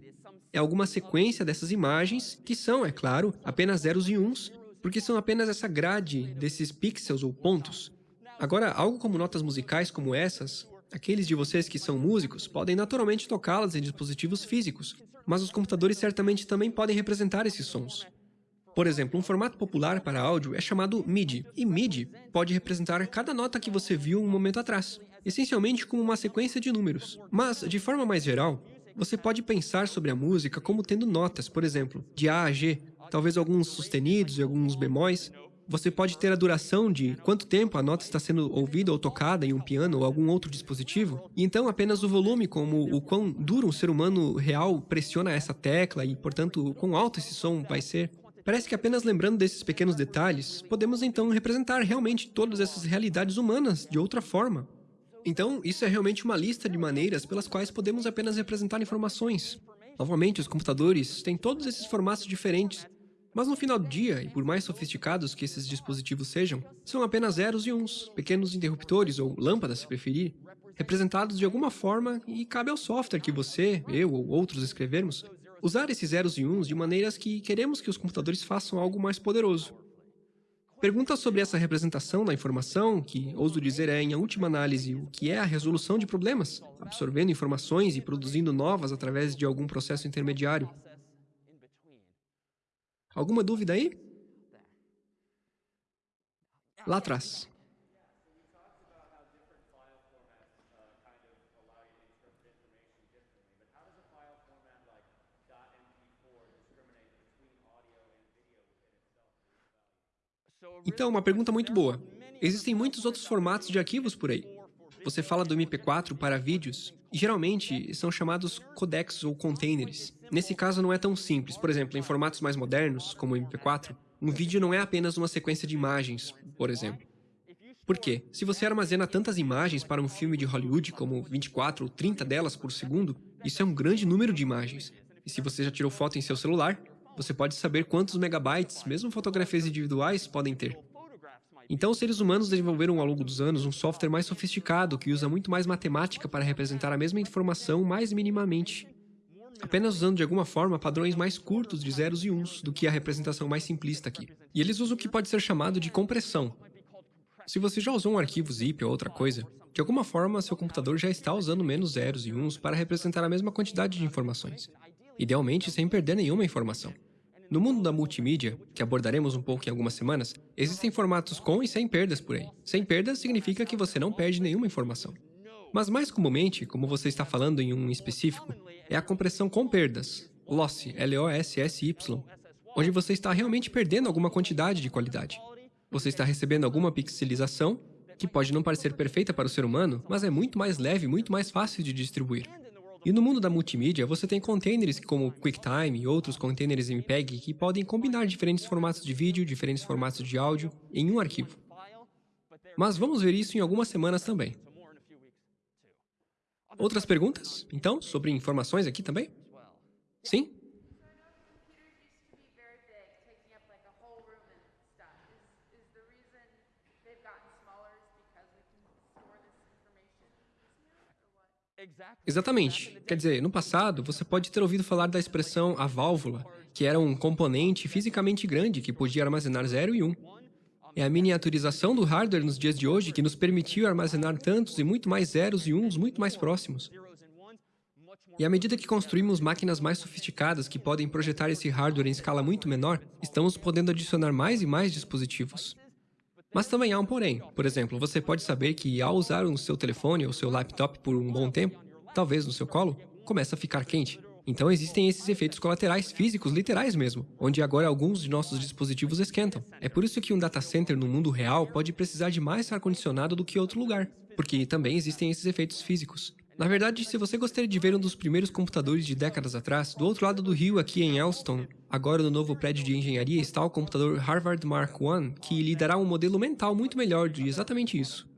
É alguma sequência dessas imagens, que são, é claro, apenas zeros e uns, porque são apenas essa grade desses pixels ou pontos. Agora, algo como notas musicais como essas, aqueles de vocês que são músicos podem naturalmente tocá-las em dispositivos físicos, mas os computadores certamente também podem representar esses sons. Por exemplo, um formato popular para áudio é chamado MIDI, e MIDI pode representar cada nota que você viu um momento atrás, essencialmente como uma sequência de números. Mas, de forma mais geral, Você pode pensar sobre a música como tendo notas, por exemplo, de A a G, talvez alguns sustenidos e alguns bemóis. Você pode ter a duração de quanto tempo a nota está sendo ouvida ou tocada em um piano ou algum outro dispositivo, e então apenas o volume, como o quão duro um ser humano real pressiona essa tecla e, portanto, quão alto esse som vai ser. Parece que apenas lembrando desses pequenos detalhes, podemos então representar realmente todas essas realidades humanas de outra forma. Então, isso é realmente uma lista de maneiras pelas quais podemos apenas representar informações. Novamente, os computadores têm todos esses formatos diferentes, mas no final do dia, e por mais sofisticados que esses dispositivos sejam, são apenas zeros e uns, pequenos interruptores ou lâmpadas, se preferir, representados de alguma forma e cabe ao software que você, eu ou outros escrevermos, usar esses zeros e uns de maneiras que queremos que os computadores façam algo mais poderoso. Perguntas sobre essa representação da informação, que ouso dizer é, em última análise, o que é a resolução de problemas, absorvendo informações e produzindo novas através de algum processo intermediário. Alguma dúvida aí? Lá atrás. Então, uma pergunta muito boa. Existem muitos outros formatos de arquivos por aí. Você fala do MP4 para vídeos, e geralmente são chamados codecs ou containers. Nesse caso não é tão simples. Por exemplo, em formatos mais modernos, como o MP4, um vídeo não é apenas uma sequência de imagens, por exemplo. Por quê? Se você armazena tantas imagens para um filme de Hollywood, como 24 ou 30 delas por segundo, isso é um grande número de imagens. E se você já tirou foto em seu celular, você pode saber quantos megabytes, mesmo fotografias individuais, podem ter. Então, os seres humanos desenvolveram ao longo dos anos um software mais sofisticado que usa muito mais matemática para representar a mesma informação mais minimamente, apenas usando de alguma forma padrões mais curtos de zeros e uns do que a representação mais simplista aqui. E eles usam o que pode ser chamado de compressão. Se você já usou um arquivo zip ou outra coisa, de alguma forma seu computador já está usando menos zeros e uns para representar a mesma quantidade de informações idealmente sem perder nenhuma informação. No mundo da multimídia, que abordaremos um pouco em algumas semanas, existem formatos com e sem perdas por aí. Sem perdas significa que você não perde nenhuma informação. Mas mais comumente, como você está falando em um específico, é a compressão com perdas, loss, L-O-S-S-Y, onde você está realmente perdendo alguma quantidade de qualidade. Você está recebendo alguma pixelização, que pode não parecer perfeita para o ser humano, mas é muito mais leve e muito mais fácil de distribuir. E no mundo da multimídia, você tem containers como QuickTime e outros containers MPEG que podem combinar diferentes formatos de vídeo, diferentes formatos de áudio em um arquivo. Mas vamos ver isso em algumas semanas também. Outras perguntas, então, sobre informações aqui também? Sim? Exatamente. Quer dizer, no passado, você pode ter ouvido falar da expressão a válvula, que era um componente fisicamente grande que podia armazenar 0 e 1. Um. É a miniaturização do hardware nos dias de hoje que nos permitiu armazenar tantos e muito mais zeros e uns muito mais próximos. E à medida que construímos máquinas mais sofisticadas que podem projetar esse hardware em escala muito menor, estamos podendo adicionar mais e mais dispositivos. Mas também há um porém. Por exemplo, você pode saber que ao usar o seu telefone ou seu laptop por um bom tempo, talvez no seu colo, começa a ficar quente. Então existem esses efeitos colaterais físicos literais mesmo, onde agora alguns de nossos dispositivos esquentam. É por isso que um data center no mundo real pode precisar de mais ar-condicionado do que outro lugar, porque também existem esses efeitos físicos. Na verdade, se você gostaria de ver um dos primeiros computadores de décadas atrás, do outro lado do rio aqui em Elston, agora no novo prédio de engenharia está o computador Harvard Mark I, que lhe dará um modelo mental muito melhor de exatamente isso.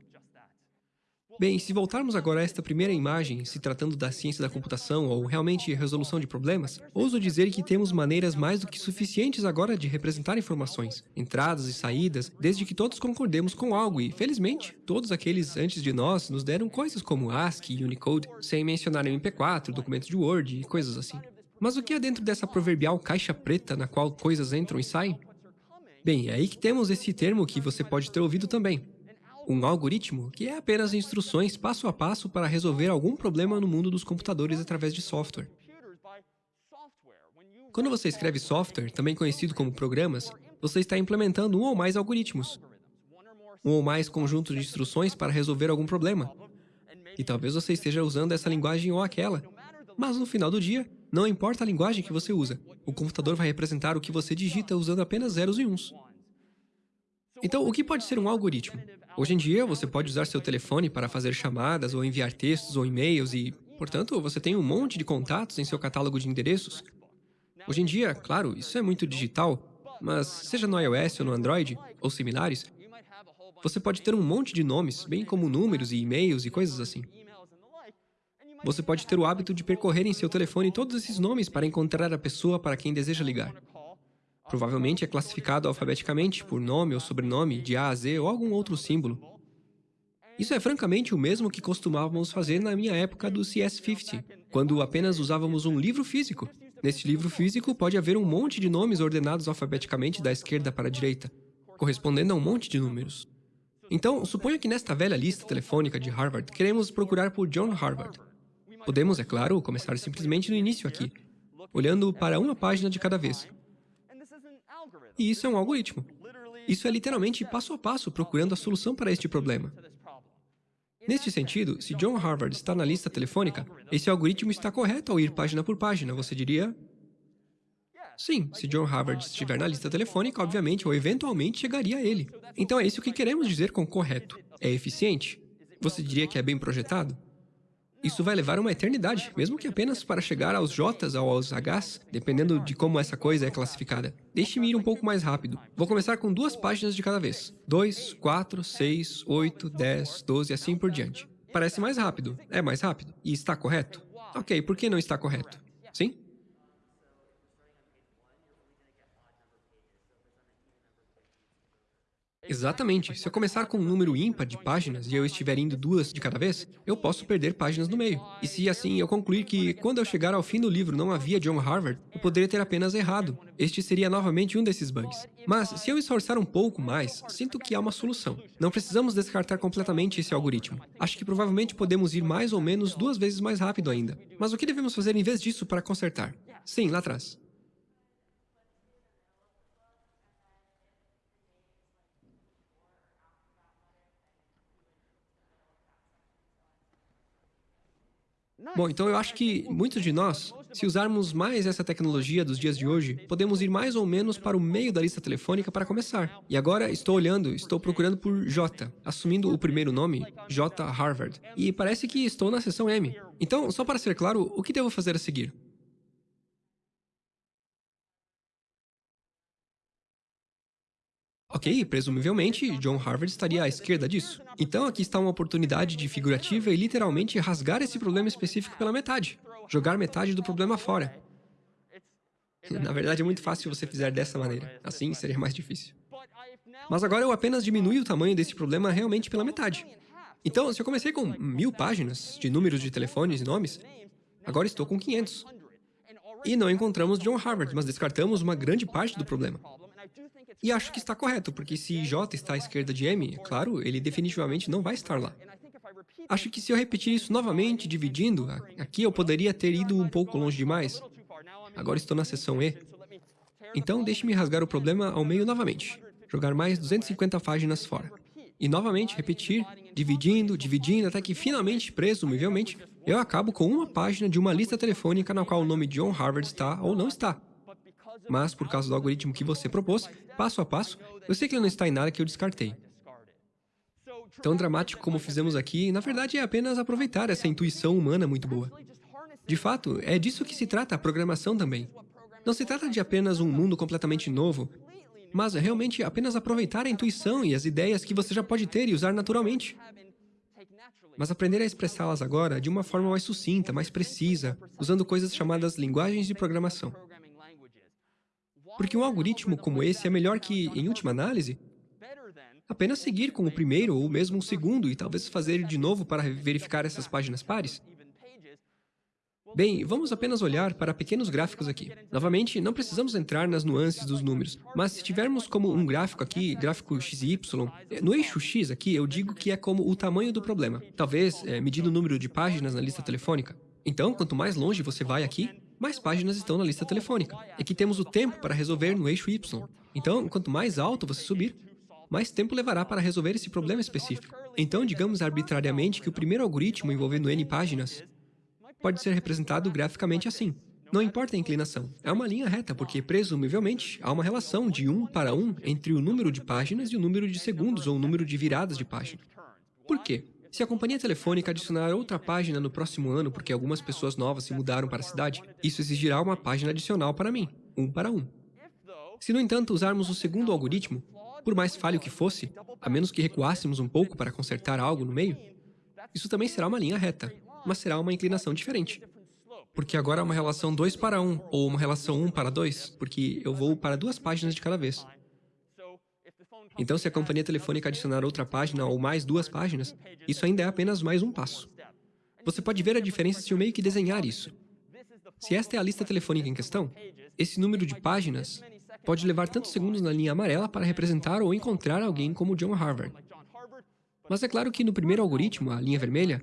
Bem, se voltarmos agora a esta primeira imagem, se tratando da ciência da computação ou realmente resolução de problemas, ouso dizer que temos maneiras mais do que suficientes agora de representar informações, entradas e saídas, desde que todos concordemos com algo e, felizmente, todos aqueles antes de nós nos deram coisas como ASCII e Unicode, sem mencionar MP4, documentos de Word e coisas assim. Mas o que há dentro dessa proverbial caixa preta na qual coisas entram e saem? Bem, é aí que temos esse termo que você pode ter ouvido também, um algoritmo, que é apenas instruções passo a passo para resolver algum problema no mundo dos computadores através de software. Quando você escreve software, também conhecido como programas, você está implementando um ou mais algoritmos, um ou mais conjuntos de instruções para resolver algum problema. E talvez você esteja usando essa linguagem ou aquela. Mas no final do dia, não importa a linguagem que você usa, o computador vai representar o que você digita usando apenas zeros e uns. Então, o que pode ser um algoritmo? Hoje em dia, você pode usar seu telefone para fazer chamadas ou enviar textos ou e-mails e, portanto, você tem um monte de contatos em seu catálogo de endereços. Hoje em dia, claro, isso é muito digital, mas seja no iOS ou no Android, ou similares, você pode ter um monte de nomes, bem como números e e-mails e coisas assim. Você pode ter o hábito de percorrer em seu telefone todos esses nomes para encontrar a pessoa para quem deseja ligar. Provavelmente é classificado alfabeticamente por nome ou sobrenome, de A a Z ou algum outro símbolo. Isso é francamente o mesmo que costumávamos fazer na minha época do CS50, quando apenas usávamos um livro físico. Neste livro físico pode haver um monte de nomes ordenados alfabeticamente da esquerda para a direita, correspondendo a um monte de números. Então, suponha que nesta velha lista telefônica de Harvard queremos procurar por John Harvard. Podemos, é claro, começar simplesmente no início aqui, olhando para uma página de cada vez. E isso é um algoritmo. Isso é literalmente passo a passo procurando a solução para este problema. Neste sentido, se John Harvard está na lista telefônica, esse algoritmo está correto ao ir página por página, você diria? Sim, se John Harvard estiver na lista telefônica, obviamente ou eventualmente chegaria a ele. Então é isso que queremos dizer com correto. É eficiente? Você diria que é bem projetado? Isso vai levar uma eternidade, mesmo que apenas para chegar aos Js ou aos Hs, dependendo de como essa coisa é classificada. Deixe-me ir um pouco mais rápido. Vou começar com duas páginas de cada vez. 2, 4, 6, 8, 10, 12 e assim por diante. Parece mais rápido. É mais rápido. E está correto? Ok, por que não está correto? Sim? Exatamente. Se eu começar com um número ímpar de páginas e eu estiver indo duas de cada vez, eu posso perder páginas no meio. E se assim eu concluir que, quando eu chegar ao fim do livro, não havia John Harvard, eu poderia ter apenas errado. Este seria novamente um desses bugs. Mas, se eu esforçar um pouco mais, sinto que há uma solução. Não precisamos descartar completamente esse algoritmo. Acho que provavelmente podemos ir mais ou menos duas vezes mais rápido ainda. Mas o que devemos fazer em vez disso para consertar? Sim, lá atrás. Bom, então eu acho que muitos de nós, se usarmos mais essa tecnologia dos dias de hoje, podemos ir mais ou menos para o meio da lista telefônica para começar. E agora estou olhando, estou procurando por J, assumindo o primeiro nome, J Harvard. E parece que estou na seção M. Então, só para ser claro, o que devo fazer a seguir? Ok, presumivelmente, John Harvard estaria à esquerda disso. Então aqui está uma oportunidade de figurativa e literalmente rasgar esse problema específico pela metade. Jogar metade do problema fora. Na verdade, é muito fácil se você fizer dessa maneira. Assim, seria mais difícil. Mas agora eu apenas diminui o tamanho desse problema realmente pela metade. Então, se eu comecei com mil páginas de números de telefones e nomes, agora estou com 500. E não encontramos John Harvard, mas descartamos uma grande parte do problema. E acho que está correto, porque se J está à esquerda de M, claro, ele definitivamente não vai estar lá. Acho que se eu repetir isso novamente, dividindo, aqui eu poderia ter ido um pouco longe demais. Agora estou na seção E. Então, deixe-me rasgar o problema ao meio novamente. Jogar mais 250 páginas fora. E novamente repetir, dividindo, dividindo, até que finalmente, presumivelmente, eu acabo com uma página de uma lista telefônica na qual o nome John Harvard está ou não está. Mas, por causa do algoritmo que você propôs, passo a passo, eu sei que ele não está em nada que eu descartei. Tão dramático como fizemos aqui, na verdade é apenas aproveitar essa intuição humana muito boa. De fato, é disso que se trata a programação também. Não se trata de apenas um mundo completamente novo, mas realmente apenas aproveitar a intuição e as ideias que você já pode ter e usar naturalmente. Mas aprender a expressá-las agora de uma forma mais sucinta, mais precisa, usando coisas chamadas linguagens de programação. Porque um algoritmo como esse é melhor que, em última análise, apenas seguir com o primeiro ou mesmo o segundo e talvez fazer de novo para verificar essas páginas pares. Bem, vamos apenas olhar para pequenos gráficos aqui. Novamente, não precisamos entrar nas nuances dos números, mas se tivermos como um gráfico aqui, gráfico x e y, no eixo x aqui eu digo que é como o tamanho do problema, talvez é, medindo o número de páginas na lista telefônica. Então, quanto mais longe você vai aqui, mais páginas estão na lista telefônica. Aqui temos o tempo para resolver no eixo Y. Então, quanto mais alto você subir, mais tempo levará para resolver esse problema específico. Então, digamos arbitrariamente que o primeiro algoritmo envolvendo n páginas pode ser representado graficamente assim. Não importa a inclinação, é uma linha reta, porque, presumivelmente, há uma relação de 1 para 1 entre o número de páginas e o número de segundos ou o número de viradas de página. Por quê? Se a companhia telefônica adicionar outra página no próximo ano porque algumas pessoas novas se mudaram para a cidade, isso exigirá uma página adicional para mim, 1 para 1. Se, no entanto, usarmos o segundo algoritmo, por mais falho que fosse, a menos que recuássemos um pouco para consertar algo no meio, isso também será uma linha reta, mas será uma inclinação diferente. Porque agora é uma relação 2 para 1, ou uma relação 1 para 2, porque eu vou para duas páginas de cada vez. Então, se a companhia telefônica adicionar outra página ou mais duas páginas, isso ainda é apenas mais um passo. Você pode ver a diferença se eu meio que desenhar isso. Se esta é a lista telefônica em questão, esse número de páginas pode levar tantos segundos na linha amarela para representar ou encontrar alguém como John Harvard. Mas é claro que no primeiro algoritmo, a linha vermelha,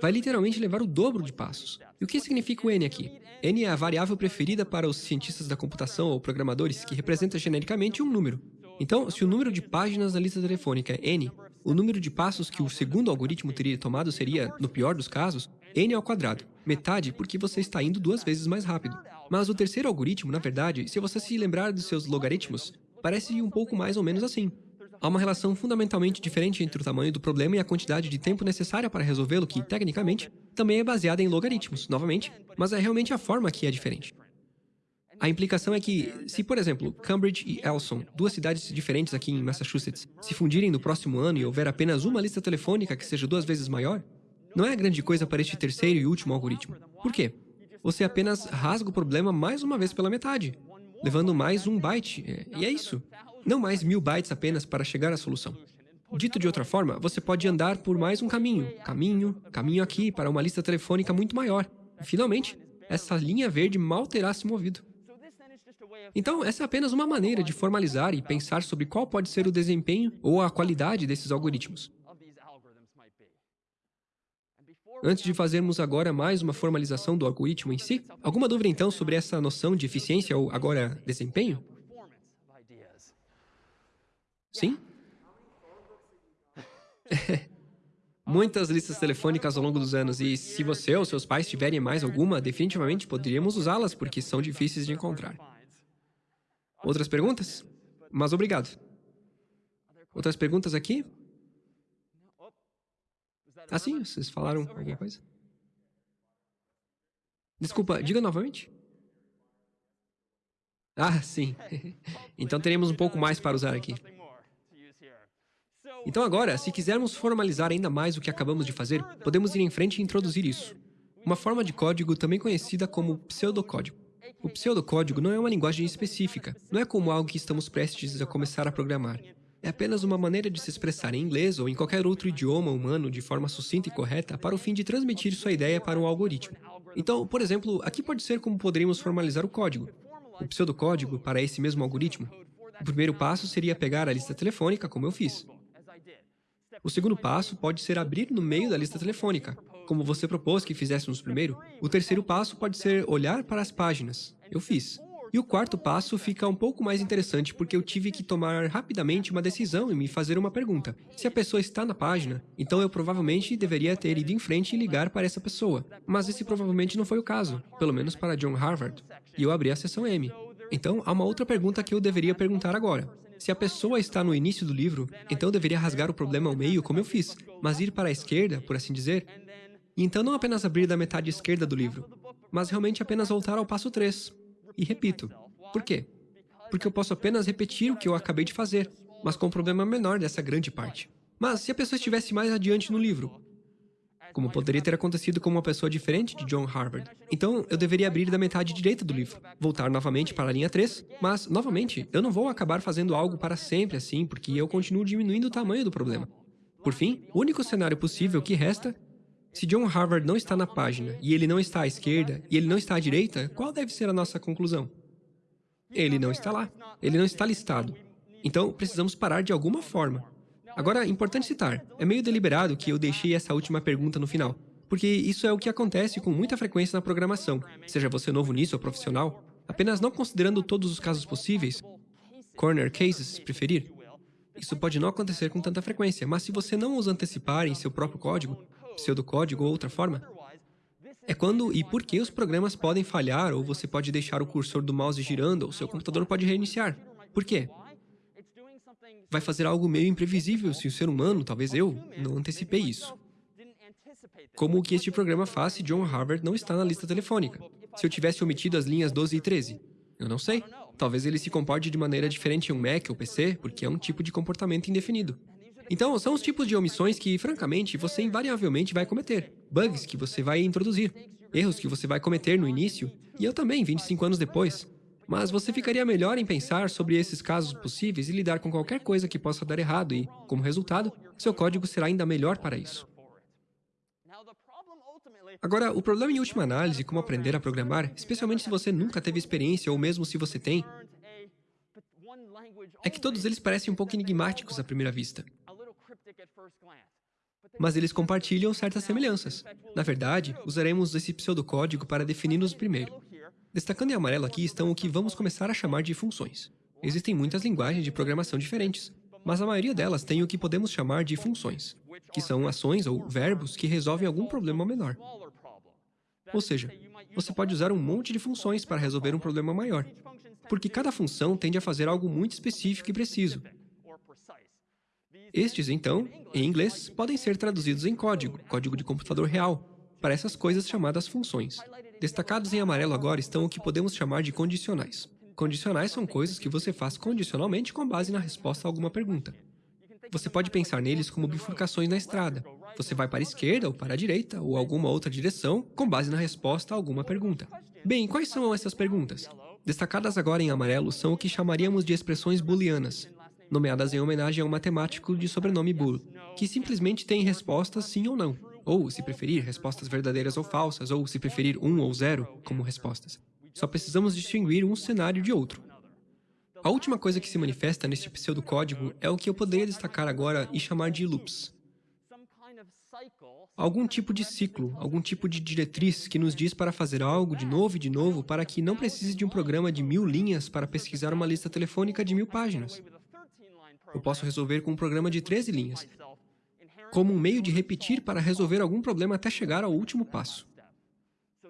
vai literalmente levar o dobro de passos. E o que significa o n aqui? n é a variável preferida para os cientistas da computação ou programadores que representa genericamente um número. Então, se o número de páginas da lista telefônica é n, o número de passos que o segundo algoritmo teria tomado seria, no pior dos casos, n ao quadrado, metade porque você está indo duas vezes mais rápido. Mas o terceiro algoritmo, na verdade, se você se lembrar dos seus logaritmos, parece um pouco mais ou menos assim. Há uma relação fundamentalmente diferente entre o tamanho do problema e a quantidade de tempo necessária para resolvê-lo que, tecnicamente, também é baseada em logaritmos, novamente, mas é realmente a forma que é diferente. A implicação é que, se, por exemplo, Cambridge e Elson, duas cidades diferentes aqui em Massachusetts, se fundirem no próximo ano e houver apenas uma lista telefônica que seja duas vezes maior, não é grande coisa para este terceiro e último algoritmo. Por quê? Você apenas rasga o problema mais uma vez pela metade, levando mais um byte, e é isso. Não mais mil bytes apenas para chegar à solução. Dito de outra forma, você pode andar por mais um caminho, caminho, caminho aqui para uma lista telefônica muito maior. Finalmente, essa linha verde mal terá se movido. Então, essa é apenas uma maneira de formalizar e pensar sobre qual pode ser o desempenho ou a qualidade desses algoritmos. Antes de fazermos agora mais uma formalização do algoritmo em si, alguma dúvida então sobre essa noção de eficiência ou agora desempenho? Sim? Muitas listas telefônicas ao longo dos anos, e se você ou seus pais tiverem mais alguma, definitivamente poderíamos usá-las, porque são difíceis de encontrar. Outras perguntas? Mas obrigado. Outras perguntas aqui? Ah, sim, vocês falaram alguma coisa? Desculpa, diga novamente. Ah, sim. então teremos um pouco mais para usar aqui. Então agora, se quisermos formalizar ainda mais o que acabamos de fazer, podemos ir em frente e introduzir isso. Uma forma de código também conhecida como pseudocódigo. O pseudocódigo não é uma linguagem específica, não é como algo que estamos prestes a começar a programar. É apenas uma maneira de se expressar em inglês ou em qualquer outro idioma humano de forma sucinta e correta para o fim de transmitir sua ideia para um algoritmo. Então, por exemplo, aqui pode ser como poderíamos formalizar o código. O pseudocódigo para esse mesmo algoritmo. O primeiro passo seria pegar a lista telefônica, como eu fiz. O segundo passo pode ser abrir no meio da lista telefônica, como você propôs que fizéssemos primeiro, o terceiro passo pode ser olhar para as páginas. Eu fiz. E o quarto passo fica um pouco mais interessante porque eu tive que tomar rapidamente uma decisão e me fazer uma pergunta. Se a pessoa está na página, então eu provavelmente deveria ter ido em frente e ligar para essa pessoa. Mas esse provavelmente não foi o caso, pelo menos para John Harvard. E eu abri a seção M. Então, há uma outra pergunta que eu deveria perguntar agora. Se a pessoa está no início do livro, então eu deveria rasgar o problema ao meio como eu fiz, mas ir para a esquerda, por assim dizer, e então não apenas abrir da metade esquerda do livro, mas realmente apenas voltar ao passo 3. E repito. Por quê? Porque eu posso apenas repetir o que eu acabei de fazer, mas com um problema menor dessa grande parte. Mas se a pessoa estivesse mais adiante no livro, como poderia ter acontecido com uma pessoa diferente de John Harvard. Então, eu deveria abrir da metade direita do livro, voltar novamente para a linha 3, mas, novamente, eu não vou acabar fazendo algo para sempre assim, porque eu continuo diminuindo o tamanho do problema. Por fim, o único cenário possível que resta se John Harvard não está na página, e ele não está à esquerda, e ele não está à direita, qual deve ser a nossa conclusão? Ele não está lá. Ele não está listado. Então, precisamos parar de alguma forma. Agora, importante citar, é meio deliberado que eu deixei essa última pergunta no final, porque isso é o que acontece com muita frequência na programação, seja você novo nisso ou profissional, apenas não considerando todos os casos possíveis, corner cases, se preferir. Isso pode não acontecer com tanta frequência, mas se você não os antecipar em seu próprio código, pseudocódigo ou outra forma, é quando e por que os programas podem falhar, ou você pode deixar o cursor do mouse girando, ou seu computador pode reiniciar. Por quê? Vai fazer algo meio imprevisível se o ser humano, talvez eu, não antecipei isso. Como o que este programa faz se John Harvard não está na lista telefônica? Se eu tivesse omitido as linhas 12 e 13? Eu não sei. Talvez ele se comporte de maneira diferente em um Mac ou PC, porque é um tipo de comportamento indefinido. Então, são os tipos de omissões que, francamente, você invariavelmente vai cometer. Bugs que você vai introduzir. Erros que você vai cometer no início. E eu também, 25 anos depois. Mas você ficaria melhor em pensar sobre esses casos possíveis e lidar com qualquer coisa que possa dar errado e, como resultado, seu código será ainda melhor para isso. Agora, o problema em última análise, como aprender a programar, especialmente se você nunca teve experiência ou mesmo se você tem, é que todos eles parecem um pouco enigmáticos à primeira vista. Mas eles compartilham certas semelhanças. Na verdade, usaremos esse pseudocódigo para definir-nos primeiro. Destacando em amarelo aqui estão o que vamos começar a chamar de funções. Existem muitas linguagens de programação diferentes, mas a maioria delas tem o que podemos chamar de funções, que são ações ou verbos que resolvem algum problema menor. Ou seja, você pode usar um monte de funções para resolver um problema maior, porque cada função tende a fazer algo muito específico e preciso. Estes, então, em inglês, podem ser traduzidos em código, código de computador real, para essas coisas chamadas funções. Destacados em amarelo agora estão o que podemos chamar de condicionais. Condicionais são coisas que você faz condicionalmente com base na resposta a alguma pergunta. Você pode pensar neles como bifurcações na estrada. Você vai para a esquerda ou para a direita ou alguma outra direção com base na resposta a alguma pergunta. Bem, quais são essas perguntas? Destacadas agora em amarelo são o que chamaríamos de expressões booleanas, nomeadas em homenagem a um matemático de sobrenome Boole, que simplesmente tem respostas sim ou não, ou, se preferir, respostas verdadeiras ou falsas, ou, se preferir, um ou zero como respostas. Só precisamos distinguir um cenário de outro. A última coisa que se manifesta neste pseudocódigo é o que eu poderia destacar agora e chamar de loops. Algum tipo de ciclo, algum tipo de diretriz que nos diz para fazer algo de novo e de novo para que não precise de um programa de mil linhas para pesquisar uma lista telefônica de mil páginas. Eu posso resolver com um programa de 13 linhas, como um meio de repetir para resolver algum problema até chegar ao último passo.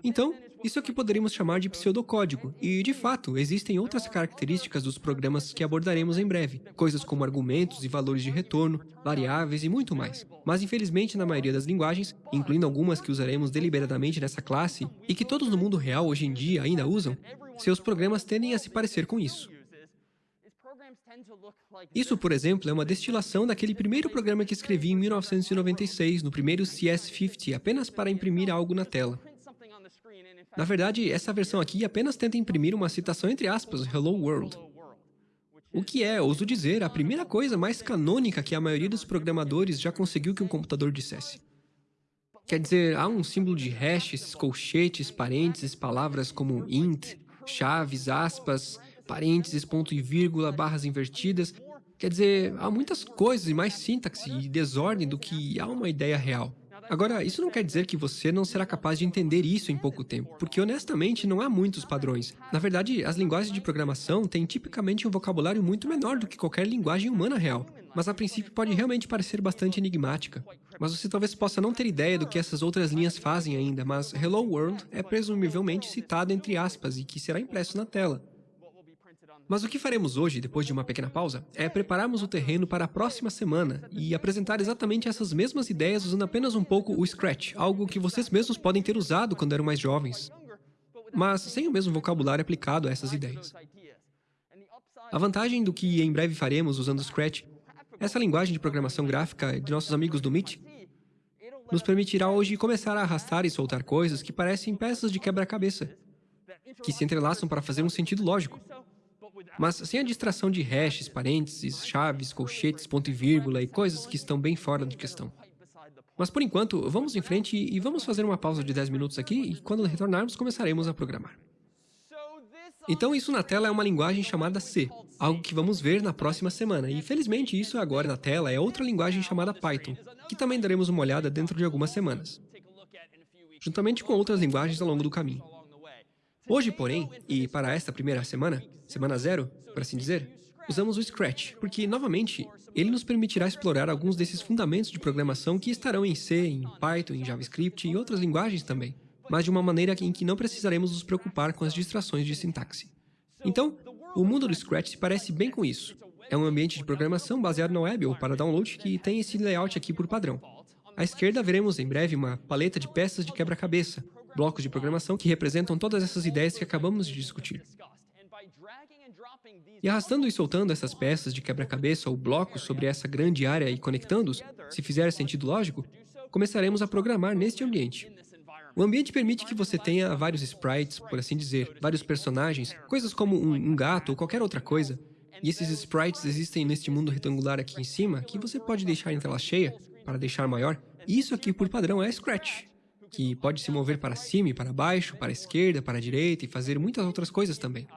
Então, isso é o que poderíamos chamar de pseudocódigo, e, de fato, existem outras características dos programas que abordaremos em breve, coisas como argumentos e valores de retorno, variáveis e muito mais. Mas, infelizmente, na maioria das linguagens, incluindo algumas que usaremos deliberadamente nessa classe, e que todos no mundo real hoje em dia ainda usam, seus programas tendem a se parecer com isso. Isso, por exemplo, é uma destilação daquele primeiro programa que escrevi em 1996, no primeiro CS50, apenas para imprimir algo na tela. Na verdade, essa versão aqui apenas tenta imprimir uma citação entre aspas, Hello World. O que é, ouso dizer, a primeira coisa mais canônica que a maioria dos programadores já conseguiu que um computador dissesse. Quer dizer, há um símbolo de hashes, colchetes, parênteses, palavras como int, chaves, aspas, parênteses, ponto e vírgula, barras invertidas. Quer dizer, há muitas coisas e mais sintaxe e desordem do que há uma ideia real. Agora, isso não quer dizer que você não será capaz de entender isso em pouco tempo, porque honestamente não há muitos padrões. Na verdade, as linguagens de programação têm tipicamente um vocabulário muito menor do que qualquer linguagem humana real, mas a princípio pode realmente parecer bastante enigmática. Mas você talvez possa não ter ideia do que essas outras linhas fazem ainda, mas Hello World é presumivelmente citado entre aspas e que será impresso na tela. Mas o que faremos hoje, depois de uma pequena pausa, é prepararmos o terreno para a próxima semana e apresentar exatamente essas mesmas ideias usando apenas um pouco o Scratch, algo que vocês mesmos podem ter usado quando eram mais jovens, mas sem o mesmo vocabulário aplicado a essas ideias. A vantagem do que em breve faremos usando o Scratch, essa linguagem de programação gráfica de nossos amigos do Meet, nos permitirá hoje começar a arrastar e soltar coisas que parecem peças de quebra-cabeça, que se entrelaçam para fazer um sentido lógico. Mas sem a distração de hashes, parênteses, chaves, colchetes, ponto e vírgula e coisas que estão bem fora de questão. Mas por enquanto, vamos em frente e vamos fazer uma pausa de 10 minutos aqui e quando retornarmos começaremos a programar. Então isso na tela é uma linguagem chamada C, algo que vamos ver na próxima semana, e felizmente isso agora na tela é outra linguagem chamada Python, que também daremos uma olhada dentro de algumas semanas, juntamente com outras linguagens ao longo do caminho. Hoje, porém, e para esta primeira semana, semana zero, por assim dizer, usamos o Scratch, porque, novamente, ele nos permitirá explorar alguns desses fundamentos de programação que estarão em C, em Python, em JavaScript e outras linguagens também. mas de uma maneira em que não precisaremos nos preocupar com as distrações de sintaxe. Então, o mundo do Scratch se parece bem com isso. É um ambiente de programação baseado na web ou para download que tem esse layout aqui por padrão. À esquerda veremos em breve uma paleta de peças de quebra-cabeça, blocos de programação que representam todas essas ideias que acabamos de discutir. E arrastando e soltando essas peças de quebra-cabeça ou blocos sobre essa grande área e conectando-os, se fizer sentido lógico, começaremos a programar neste ambiente. O ambiente permite que você tenha vários sprites, por assim dizer, vários personagens, coisas como um, um gato ou qualquer outra coisa. E esses sprites existem neste mundo retangular aqui em cima, que você pode deixar em tela cheia, para deixar maior. E isso aqui, por padrão, é Scratch, que pode se mover para cima e para baixo, para a esquerda, para a direita e fazer muitas outras coisas também.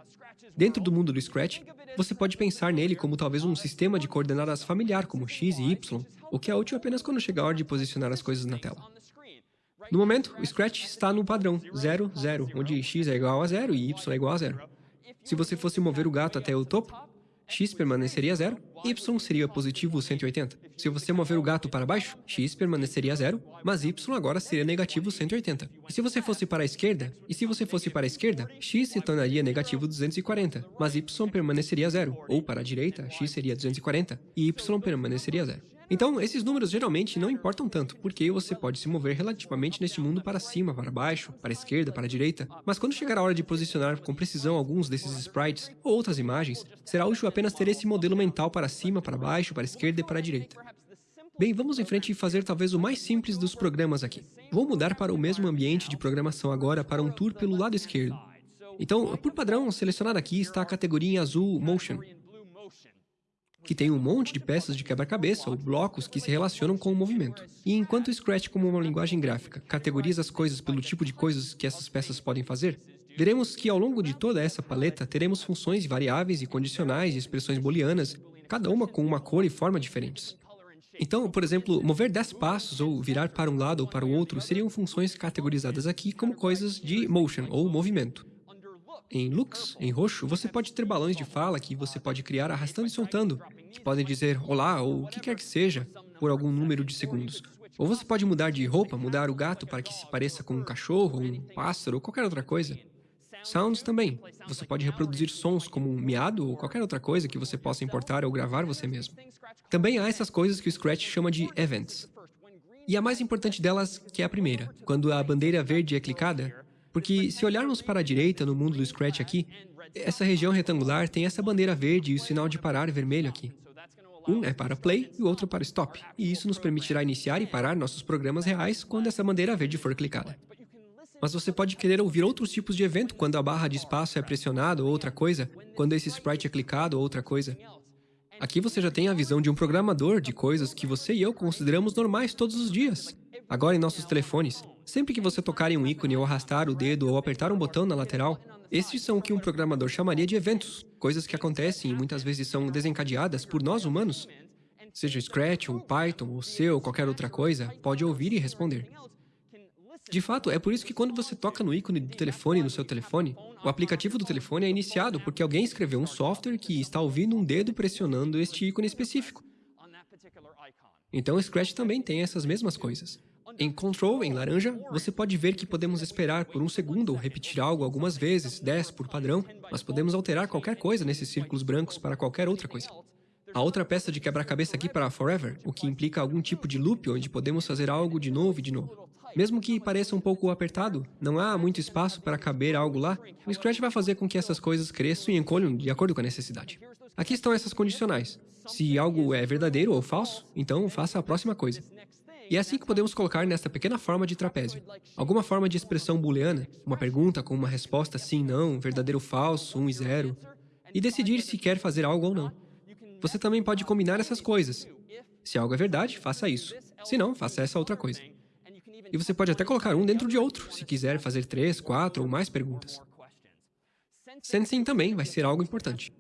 Dentro do mundo do Scratch, você pode pensar nele como talvez um sistema de coordenadas familiar, como x e y, o que é útil apenas quando chega a hora de posicionar as coisas na tela. No momento, o Scratch está no padrão 0, 0, onde x é igual a 0 e y é igual a 0. Se você fosse mover o gato até o topo, x permaneceria zero, y seria positivo 180. Se você mover o gato para baixo, x permaneceria zero, mas y agora seria negativo 180. E se você fosse para a esquerda, e se você fosse para a esquerda, x se tornaria negativo 240, mas y permaneceria zero, ou para a direita, x seria 240 e y permaneceria zero. Então, esses números geralmente não importam tanto, porque você pode se mover relativamente neste mundo para cima, para baixo, para esquerda, para direita, mas quando chegar a hora de posicionar com precisão alguns desses sprites ou outras imagens, será útil apenas ter esse modelo mental para cima, para baixo, para esquerda e para direita. Bem, vamos em frente e fazer talvez o mais simples dos programas aqui. Vou mudar para o mesmo ambiente de programação agora para um tour pelo lado esquerdo. Então, por padrão, selecionado aqui está a categoria em azul Motion que tem um monte de peças de quebra-cabeça ou blocos que se relacionam com o movimento. E enquanto o Scratch, como uma linguagem gráfica, categoriza as coisas pelo tipo de coisas que essas peças podem fazer, veremos que ao longo de toda essa paleta teremos funções variáveis e condicionais e expressões booleanas, cada uma com uma cor e forma diferentes. Então, por exemplo, mover 10 passos ou virar para um lado ou para o outro seriam funções categorizadas aqui como coisas de motion ou movimento. Em Lux, em roxo, você pode ter balões de fala que você pode criar arrastando e soltando, que podem dizer olá ou o que quer que seja, por algum número de segundos. Ou você pode mudar de roupa, mudar o gato para que se pareça com um cachorro, um pássaro ou qualquer outra coisa. Sounds também. Você pode reproduzir sons como um miado ou qualquer outra coisa que você possa importar ou gravar você mesmo. Também há essas coisas que o Scratch chama de events. E a mais importante delas, que é a primeira. Quando a bandeira verde é clicada, porque se olharmos para a direita no mundo do Scratch aqui, essa região retangular tem essa bandeira verde e o sinal de parar vermelho aqui. Um é para play e o outro para stop, e isso nos permitirá iniciar e parar nossos programas reais quando essa bandeira verde for clicada. Mas você pode querer ouvir outros tipos de evento quando a barra de espaço é pressionada ou outra coisa, quando esse sprite é clicado ou outra coisa. Aqui você já tem a visão de um programador de coisas que você e eu consideramos normais todos os dias. Agora em nossos telefones, sempre que você tocar em um ícone ou arrastar o dedo ou apertar um botão na lateral, estes são o que um programador chamaria de eventos, coisas que acontecem e muitas vezes são desencadeadas por nós humanos. Seja Scratch, ou Python, ou C ou qualquer outra coisa, pode ouvir e responder. De fato, é por isso que quando você toca no ícone do telefone no seu telefone, o aplicativo do telefone é iniciado porque alguém escreveu um software que está ouvindo um dedo pressionando este ícone específico. Então Scratch também tem essas mesmas coisas. Em Control, em laranja, você pode ver que podemos esperar por um segundo ou repetir algo algumas vezes, 10 por padrão, mas podemos alterar qualquer coisa nesses círculos brancos para qualquer outra coisa. A outra peça de quebra-cabeça aqui para Forever, o que implica algum tipo de loop onde podemos fazer algo de novo e de novo. Mesmo que pareça um pouco apertado, não há muito espaço para caber algo lá, o Scratch vai fazer com que essas coisas cresçam e encolham de acordo com a necessidade. Aqui estão essas condicionais. Se algo é verdadeiro ou falso, então faça a próxima coisa. E é assim que podemos colocar nesta pequena forma de trapézio. Alguma forma de expressão booleana, uma pergunta com uma resposta sim, não, verdadeiro, falso, 1 um e 0, e decidir se quer fazer algo ou não. Você também pode combinar essas coisas. Se algo é verdade, faça isso. Se não, faça essa outra coisa. E você pode até colocar um dentro de outro, se quiser fazer três, quatro ou mais perguntas. Sensing também vai ser algo importante.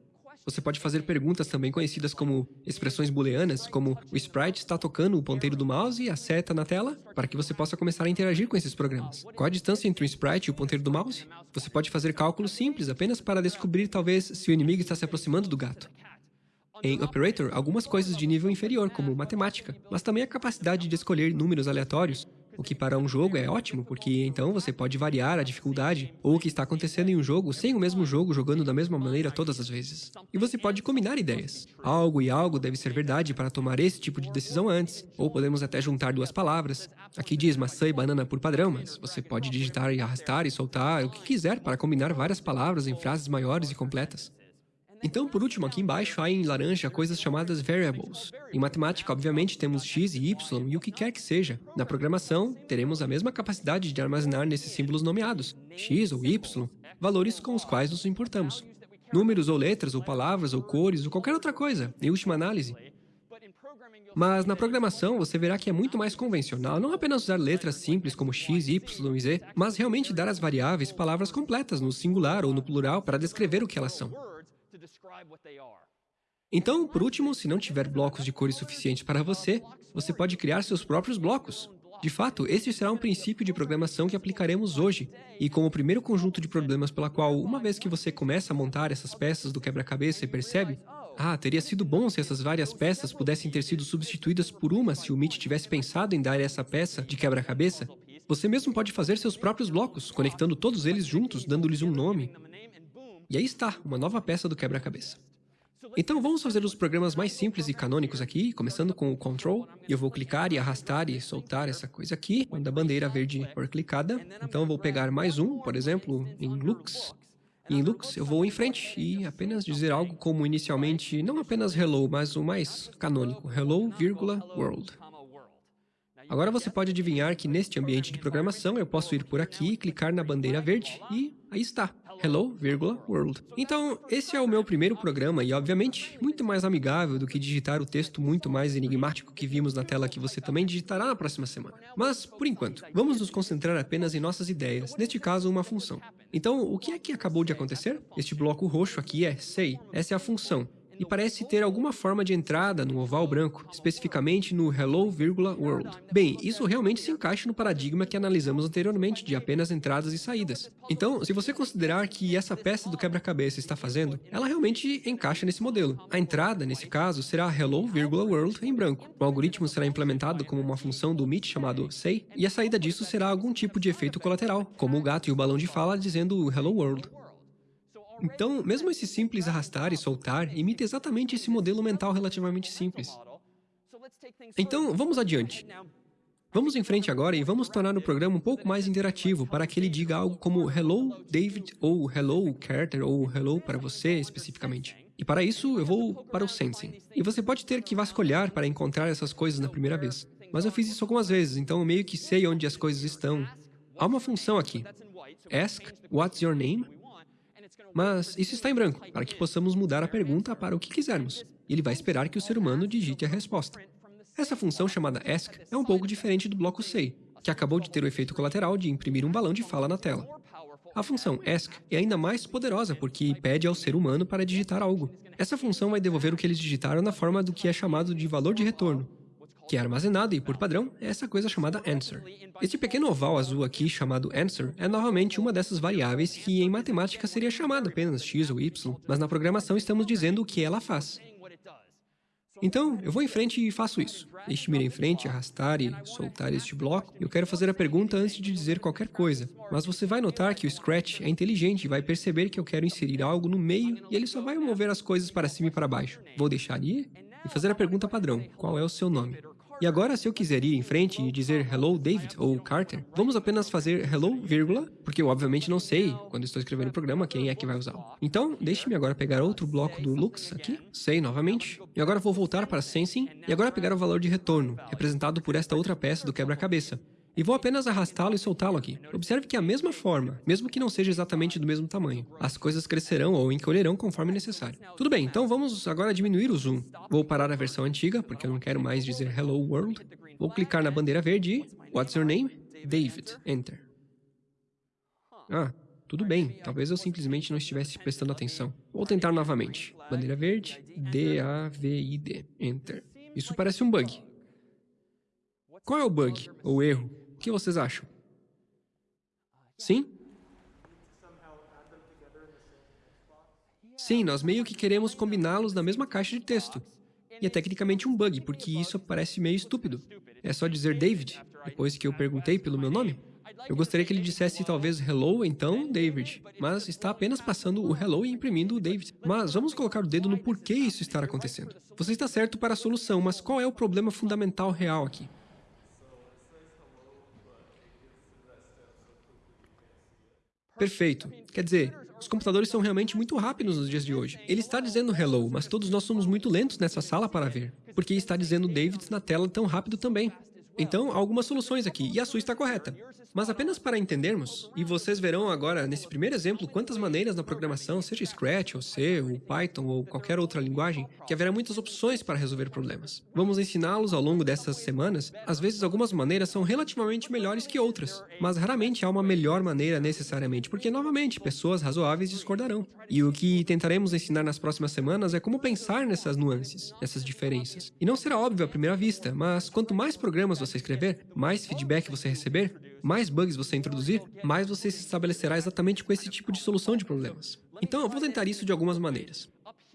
Você pode fazer perguntas também conhecidas como expressões booleanas, como o sprite está tocando o ponteiro do mouse e a seta na tela, para que você possa começar a interagir com esses programas. Qual a distância entre o sprite e o ponteiro do mouse? Você pode fazer cálculos simples apenas para descobrir talvez se o inimigo está se aproximando do gato. Em Operator, algumas coisas de nível inferior, como matemática, mas também a capacidade de escolher números aleatórios, o que para um jogo é ótimo, porque então você pode variar a dificuldade ou o que está acontecendo em um jogo sem o mesmo jogo jogando da mesma maneira todas as vezes. E você pode combinar ideias. Algo e algo deve ser verdade para tomar esse tipo de decisão antes, ou podemos até juntar duas palavras. Aqui diz maçã e banana por padrão, mas você pode digitar e arrastar e soltar o que quiser para combinar várias palavras em frases maiores e completas. Então, por último, aqui embaixo há em laranja coisas chamadas variables. Em matemática, obviamente, temos x e y e o que quer que seja. Na programação, teremos a mesma capacidade de armazenar nesses símbolos nomeados, x ou y, valores com os quais nos importamos. Números ou letras ou palavras ou cores ou qualquer outra coisa, em última análise. Mas na programação, você verá que é muito mais convencional não apenas usar letras simples como x, y e z, mas realmente dar às variáveis palavras completas no singular ou no plural para descrever o que elas são. Então, por último, se não tiver blocos de cores suficientes para você, você pode criar seus próprios blocos. De fato, esse será um princípio de programação que aplicaremos hoje, e como primeiro conjunto de problemas pela qual, uma vez que você começa a montar essas peças do quebra-cabeça e percebe, ah, teria sido bom se essas várias peças pudessem ter sido substituídas por uma se o Meet tivesse pensado em dar essa peça de quebra-cabeça, você mesmo pode fazer seus próprios blocos, conectando todos eles juntos, dando-lhes um nome. E aí está, uma nova peça do quebra-cabeça. Então vamos fazer os programas mais simples e canônicos aqui, começando com o control. Eu vou clicar e arrastar e soltar essa coisa aqui, quando a bandeira verde for clicada. Então vou pegar mais um, por exemplo, em Lux. E em Lux eu vou em frente e apenas dizer algo como inicialmente, não apenas hello, mas o mais canônico, hello, vírgula, world. Agora você pode adivinhar que neste ambiente de programação eu posso ir por aqui, clicar na bandeira verde e aí está. Hello, world. Então, esse é o meu primeiro programa e, obviamente, muito mais amigável do que digitar o texto muito mais enigmático que vimos na tela que você também digitará na próxima semana. Mas, por enquanto, vamos nos concentrar apenas em nossas ideias, neste caso, uma função. Então, o que é que acabou de acontecer? Este bloco roxo aqui é say. Essa é a função e parece ter alguma forma de entrada no oval branco, especificamente no hello, world. Bem, isso realmente se encaixa no paradigma que analisamos anteriormente de apenas entradas e saídas. Então, se você considerar que essa peça do quebra-cabeça está fazendo, ela realmente encaixa nesse modelo. A entrada, nesse caso, será hello, world em branco. O algoritmo será implementado como uma função do Meet chamado say, e a saída disso será algum tipo de efeito colateral, como o gato e o balão de fala dizendo hello world. Então, mesmo esse simples arrastar e soltar imita exatamente esse modelo mental relativamente simples. Então, vamos adiante. Vamos em frente agora e vamos tornar o programa um pouco mais interativo para que ele diga algo como Hello, David, ou Hello, Carter, ou Hello para você, especificamente. E para isso, eu vou para o Sensing. E você pode ter que vasculhar para encontrar essas coisas na primeira vez. Mas eu fiz isso algumas vezes, então eu meio que sei onde as coisas estão. Há uma função aqui. Ask, what's your name? Mas isso está em branco, para que possamos mudar a pergunta para o que quisermos. Ele vai esperar que o ser humano digite a resposta. Essa função chamada ask é um pouco diferente do bloco say, que acabou de ter o efeito colateral de imprimir um balão de fala na tela. A função ask é ainda mais poderosa porque pede ao ser humano para digitar algo. Essa função vai devolver o que eles digitaram na forma do que é chamado de valor de retorno, que é armazenado e, por padrão, é essa coisa chamada answer. Este pequeno oval azul aqui, chamado answer, é novamente uma dessas variáveis que em matemática seria chamada apenas x ou y, mas na programação estamos dizendo o que ela faz. Então, eu vou em frente e faço isso. Deixe-me ir em frente, arrastar e soltar este bloco. Eu quero fazer a pergunta antes de dizer qualquer coisa. Mas você vai notar que o Scratch é inteligente e vai perceber que eu quero inserir algo no meio e ele só vai mover as coisas para cima e para baixo. Vou deixar ir e fazer a pergunta padrão. Qual é o seu nome? E agora, se eu quiser ir em frente e dizer Hello David ou Carter, vamos apenas fazer Hello, vírgula, porque eu obviamente não sei, quando estou escrevendo o programa, quem é que vai usar. Então, deixe-me agora pegar outro bloco do Lux aqui, Say novamente, e agora vou voltar para Sensing, e agora pegar o valor de retorno, representado por esta outra peça do quebra-cabeça e vou apenas arrastá-lo e soltá-lo aqui. Observe que é a mesma forma, mesmo que não seja exatamente do mesmo tamanho. As coisas crescerão ou encolherão conforme necessário. Tudo bem, então vamos agora diminuir o zoom. Vou parar a versão antiga, porque eu não quero mais dizer Hello World. Vou clicar na bandeira verde e... What's your name? David. Enter. Ah, tudo bem, talvez eu simplesmente não estivesse prestando atenção. Vou tentar novamente. Bandeira verde, D-A-V-I-D. Enter. Isso parece um bug. Qual é o bug, ou erro? O que vocês acham? Sim? Sim, nós meio que queremos combiná-los na mesma caixa de texto. E é tecnicamente um bug, porque isso parece meio estúpido. É só dizer David, depois que eu perguntei pelo meu nome. Eu gostaria que ele dissesse talvez hello, então David, mas está apenas passando o hello e imprimindo o David. Mas vamos colocar o dedo no porquê isso está acontecendo. Você está certo para a solução, mas qual é o problema fundamental real aqui? Perfeito. Quer dizer, os computadores são realmente muito rápidos nos dias de hoje. Ele está dizendo hello, mas todos nós somos muito lentos nessa sala para ver, porque está dizendo David na tela tão rápido também. Então, há algumas soluções aqui, e a sua está correta. Mas apenas para entendermos, e vocês verão agora nesse primeiro exemplo quantas maneiras na programação, seja Scratch, ou C, ou Python, ou qualquer outra linguagem, que haverá muitas opções para resolver problemas. Vamos ensiná-los ao longo dessas semanas. Às vezes, algumas maneiras são relativamente melhores que outras, mas raramente há uma melhor maneira necessariamente, porque, novamente, pessoas razoáveis discordarão. E o que tentaremos ensinar nas próximas semanas é como pensar nessas nuances, nessas diferenças. E não será óbvio à primeira vista, mas quanto mais programas você escrever, mais feedback você receber, mais bugs você introduzir, mais você se estabelecerá exatamente com esse tipo de solução de problemas. Então, eu vou tentar isso de algumas maneiras.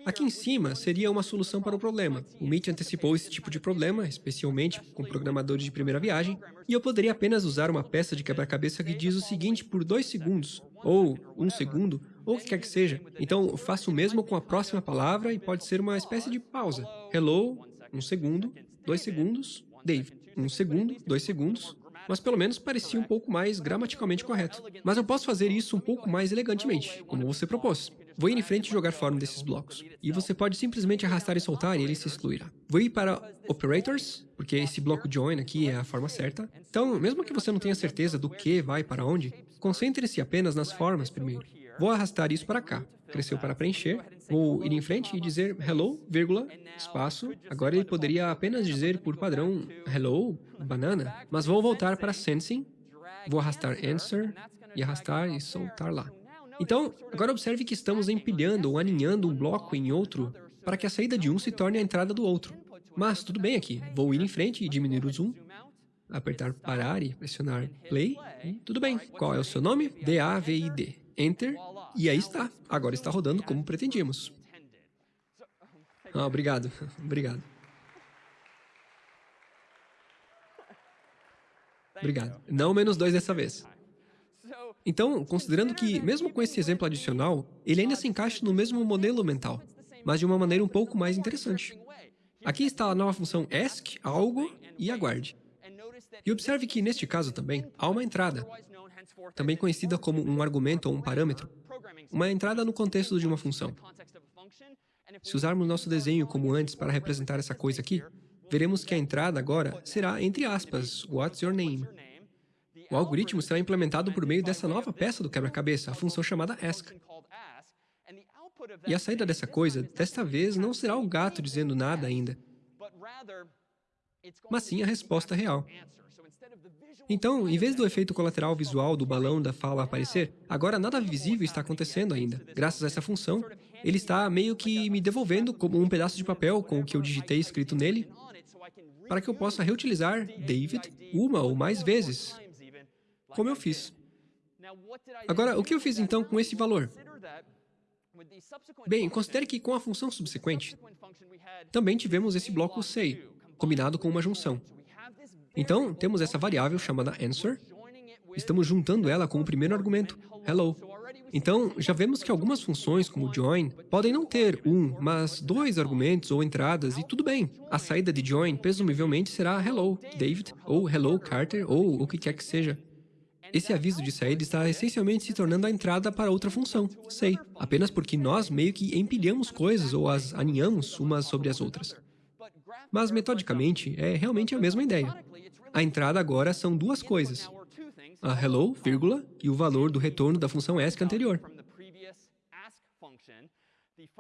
Aqui em cima seria uma solução para o problema. O Meet antecipou esse tipo de problema, especialmente com programadores de primeira viagem, e eu poderia apenas usar uma peça de quebra-cabeça que diz o seguinte por dois segundos, ou um segundo, ou o que quer que seja. Então, faço o mesmo com a próxima palavra e pode ser uma espécie de pausa. Hello, um segundo, dois segundos, Dave. Um segundo, dois segundos, mas pelo menos parecia um pouco mais gramaticalmente correto. Mas eu posso fazer isso um pouco mais elegantemente, como você propôs. Vou ir em frente e jogar fora um desses blocos. E você pode simplesmente arrastar e soltar e ele se excluirá. Vou ir para Operators, porque esse bloco join aqui é a forma certa. Então, mesmo que você não tenha certeza do que vai para onde, concentre-se apenas nas formas primeiro. Vou arrastar isso para cá. Cresceu para preencher. Vou ir em frente e dizer hello, vírgula, espaço. Agora ele poderia apenas dizer por padrão hello, banana. Mas vou voltar para sensing. Vou arrastar answer e arrastar e soltar lá. Então, agora observe que estamos empilhando ou aninhando um bloco em outro para que a saída de um se torne a entrada do outro. Mas tudo bem aqui. Vou ir em frente e diminuir o zoom apertar parar e pressionar play. tudo bem. Qual é o seu nome? D-A-V-I-D. Enter, e aí está. Agora está rodando como pretendíamos. Ah, obrigado. obrigado. Obrigado. Não menos dois dessa vez. Então, considerando que, mesmo com esse exemplo adicional, ele ainda se encaixa no mesmo modelo mental, mas de uma maneira um pouco mais interessante. Aqui está a nova função ask, algo, e aguarde. E observe que, neste caso também, há uma entrada, também conhecida como um argumento ou um parâmetro, uma entrada no contexto de uma função. Se usarmos nosso desenho como antes para representar essa coisa aqui, veremos que a entrada agora será, entre aspas, What's your name? O algoritmo será implementado por meio dessa nova peça do quebra-cabeça, a função chamada ask. E a saída dessa coisa, desta vez, não será o gato dizendo nada ainda, mas sim a resposta real. Então, em vez do efeito colateral visual do balão da fala aparecer, agora nada visível está acontecendo ainda. Graças a essa função, ele está meio que me devolvendo como um pedaço de papel com o que eu digitei escrito nele, para que eu possa reutilizar David uma ou mais vezes, como eu fiz. Agora, o que eu fiz então com esse valor? Bem, considere que com a função subsequente, também tivemos esse bloco say, combinado com uma junção. Então, temos essa variável chamada answer. Estamos juntando ela com o primeiro argumento, hello. Então, já vemos que algumas funções, como join, podem não ter um, mas dois argumentos ou entradas, e tudo bem. A saída de join, presumivelmente, será hello, David, ou hello, Carter, ou o que quer que seja. Esse aviso de saída está essencialmente se tornando a entrada para outra função, say, apenas porque nós meio que empilhamos coisas ou as aninhamos umas sobre as outras. Mas, metodicamente, é realmente a mesma ideia. A entrada agora são duas coisas. A hello, vírgula, e o valor do retorno da função ask anterior.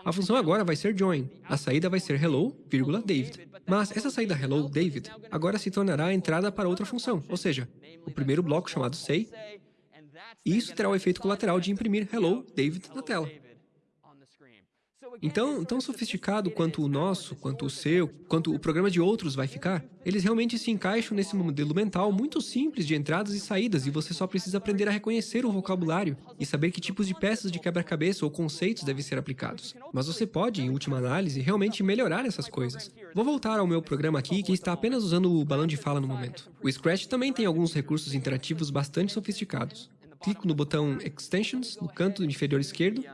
A função agora vai ser join. A saída vai ser hello, vírgula, David. Mas essa saída hello, David, agora se tornará a entrada para outra função, ou seja, o primeiro bloco chamado say, e isso terá o efeito colateral de imprimir hello, David na tela. Então, tão sofisticado quanto o nosso, quanto o seu, quanto o programa de outros vai ficar, eles realmente se encaixam nesse modelo mental muito simples de entradas e saídas e você só precisa aprender a reconhecer o vocabulário e saber que tipos de peças de quebra-cabeça ou conceitos devem ser aplicados. Mas você pode, em última análise, realmente melhorar essas coisas. Vou voltar ao meu programa aqui que está apenas usando o balão de fala no momento. O Scratch também tem alguns recursos interativos bastante sofisticados. Clico no botão Extensions, no canto inferior esquerdo,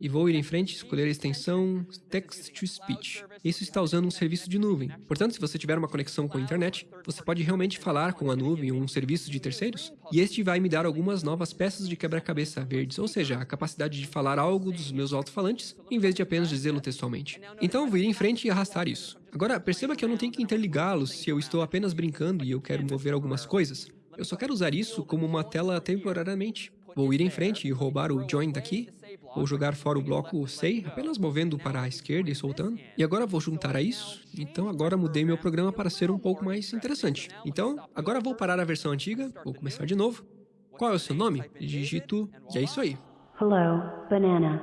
e vou ir em frente escolher a extensão Text to Speech. Isso está usando um serviço de nuvem. Portanto, se você tiver uma conexão com a internet, você pode realmente falar com a nuvem ou um serviço de terceiros, e este vai me dar algumas novas peças de quebra-cabeça verdes, ou seja, a capacidade de falar algo dos meus alto-falantes, em vez de apenas dizê-lo textualmente. Então, vou ir em frente e arrastar isso. Agora, perceba que eu não tenho que interligá-los se eu estou apenas brincando e eu quero mover algumas coisas. Eu só quero usar isso como uma tela temporariamente. Vou ir em frente e roubar o join daqui, Vou jogar fora o bloco Say, apenas movendo para a esquerda e soltando. E agora vou juntar a isso. Então agora mudei meu programa para ser um pouco mais interessante. Então, agora vou parar a versão antiga, vou começar de novo. Qual é o seu nome? Digito, e é isso aí. Hello, banana.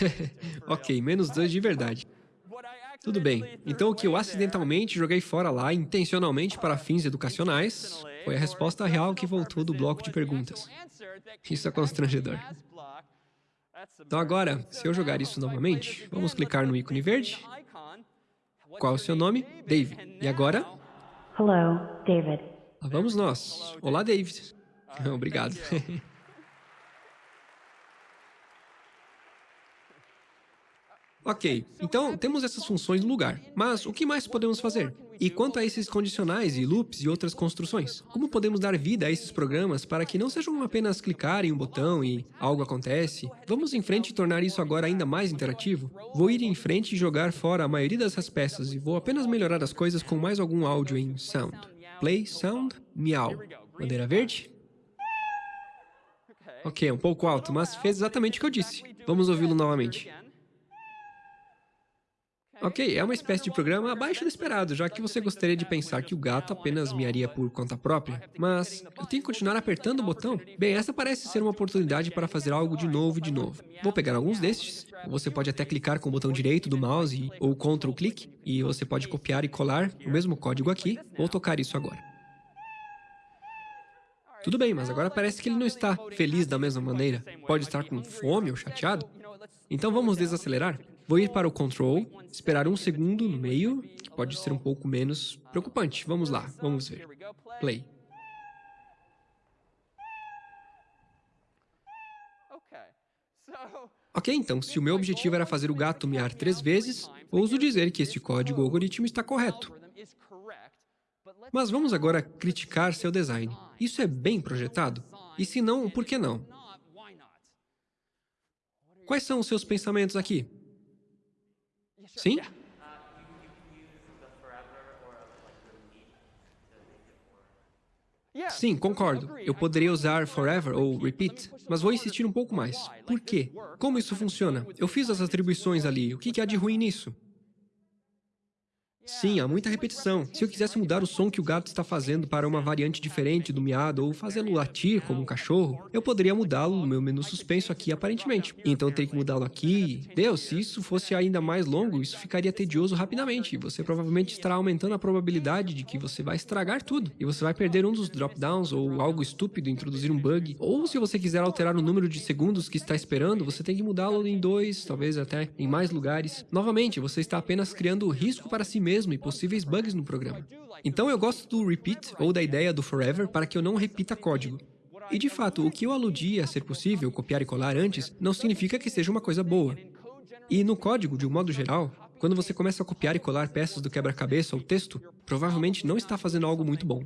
ok, menos dois de verdade. Tudo bem, então o que eu acidentalmente joguei fora lá, intencionalmente para fins educacionais, foi a resposta real que voltou do bloco de perguntas. Isso é constrangedor. Então agora, se eu jogar isso novamente, vamos clicar no ícone verde. Qual é o seu nome? David. E agora? Hello, David. Lá vamos nós. Olá, David. Obrigado. Ok, então temos essas funções no lugar, mas o que mais podemos fazer? E quanto a esses condicionais e loops e outras construções? Como podemos dar vida a esses programas para que não sejam apenas clicar em um botão e algo acontece? Vamos em frente e tornar isso agora ainda mais interativo? Vou ir em frente e jogar fora a maioria dessas peças e vou apenas melhorar as coisas com mais algum áudio em Sound. Play, Sound, Miau. Bandeira verde? Ok, um pouco alto, mas fez exatamente o que eu disse. Vamos ouvi-lo novamente. Ok, é uma espécie de programa abaixo do esperado, já que você gostaria de pensar que o gato apenas miaria por conta própria. Mas, eu tenho que continuar apertando o botão? Bem, essa parece ser uma oportunidade para fazer algo de novo e de novo. Vou pegar alguns destes. Você pode até clicar com o botão direito do mouse ou Ctrl clique, e você pode copiar e colar o mesmo código aqui. Vou tocar isso agora. Tudo bem, mas agora parece que ele não está feliz da mesma maneira. Pode estar com fome ou chateado. Então vamos desacelerar. Vou ir para o Control, esperar um segundo no meio, que pode ser um pouco menos preocupante. Vamos lá, vamos ver. Play. Ok, então, se o meu objetivo era fazer o gato miar três vezes, ouso dizer que este código algoritmo está correto. Mas vamos agora criticar seu design. Isso é bem projetado? E se não, por que não? Quais são os seus pensamentos aqui? Sim? Sim, concordo. Eu poderia usar forever ou repeat, mas vou insistir um pouco mais. Por quê? Como isso funciona? Eu fiz as atribuições ali, o que há de ruim nisso? Sim, há muita repetição. Se eu quisesse mudar o som que o gato está fazendo para uma variante diferente do miado ou fazê-lo latir como um cachorro, eu poderia mudá-lo no meu menu suspenso aqui aparentemente. Então eu teria que mudá-lo aqui. Deus, se isso fosse ainda mais longo, isso ficaria tedioso rapidamente. Você provavelmente estará aumentando a probabilidade de que você vai estragar tudo. E você vai perder um dos drop-downs ou algo estúpido, introduzir um bug. Ou se você quiser alterar o número de segundos que está esperando, você tem que mudá-lo em dois, talvez até em mais lugares. Novamente, você está apenas criando risco para si mesmo mesmo e possíveis bugs no programa. Então eu gosto do repeat ou da ideia do forever para que eu não repita código. E de fato, o que eu aludi a ser possível copiar e colar antes não significa que seja uma coisa boa. E no código, de um modo geral, quando você começa a copiar e colar peças do quebra-cabeça ou texto, provavelmente não está fazendo algo muito bom.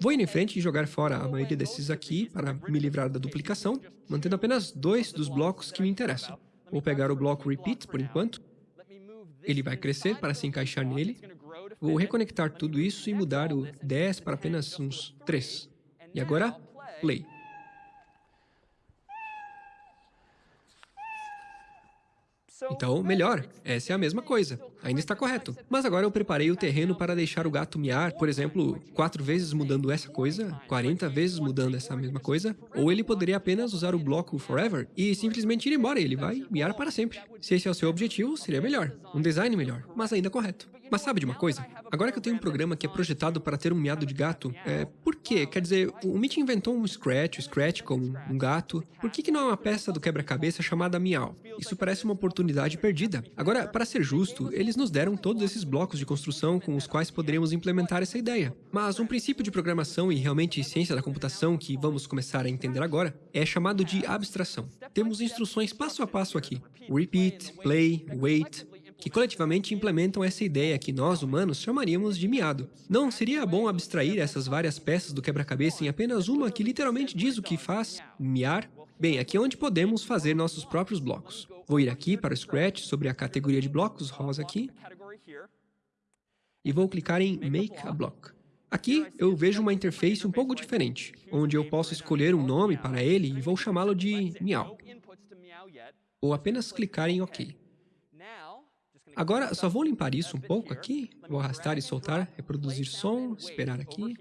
Vou ir em frente e jogar fora a maioria desses aqui para me livrar da duplicação, mantendo apenas dois dos blocos que me interessam. Vou pegar o bloco repeat por enquanto, ele vai crescer para se encaixar nele. Vou reconectar tudo isso e mudar o 10 para apenas uns 3. E agora, play. Então, melhor, essa é a mesma coisa. Ainda está correto. Mas agora eu preparei o terreno para deixar o gato miar, por exemplo, quatro vezes mudando essa coisa, 40 vezes mudando essa mesma coisa, ou ele poderia apenas usar o bloco forever e simplesmente ir embora, ele vai miar para sempre. Se esse é o seu objetivo, seria melhor. Um design melhor, mas ainda correto. Mas sabe de uma coisa? Agora que eu tenho um programa que é projetado para ter um miado de gato, é, por quê? Quer dizer, o Mitch inventou um Scratch, o Scratch como um gato. Por que, que não é uma peça do quebra-cabeça chamada Miau? Isso parece uma oportunidade perdida. Agora, para ser justo, eles nos deram todos esses blocos de construção com os quais poderíamos implementar essa ideia. Mas um princípio de programação e realmente ciência da computação que vamos começar a entender agora é chamado de abstração. Temos instruções passo a passo aqui. Repeat, play, wait, que coletivamente implementam essa ideia que nós, humanos, chamaríamos de miado. Não seria bom abstrair essas várias peças do quebra-cabeça em apenas uma que literalmente diz o que faz, miar? Bem, aqui é onde podemos fazer nossos próprios blocos. Vou ir aqui para o Scratch sobre a categoria de blocos, rosa aqui, e vou clicar em Make a Block. Aqui eu vejo uma interface um pouco diferente, onde eu posso escolher um nome para ele e vou chamá-lo de Miau. Ou apenas clicar em OK. Agora, só vou limpar isso um pouco aqui. Vou arrastar e soltar, reproduzir som, esperar aqui.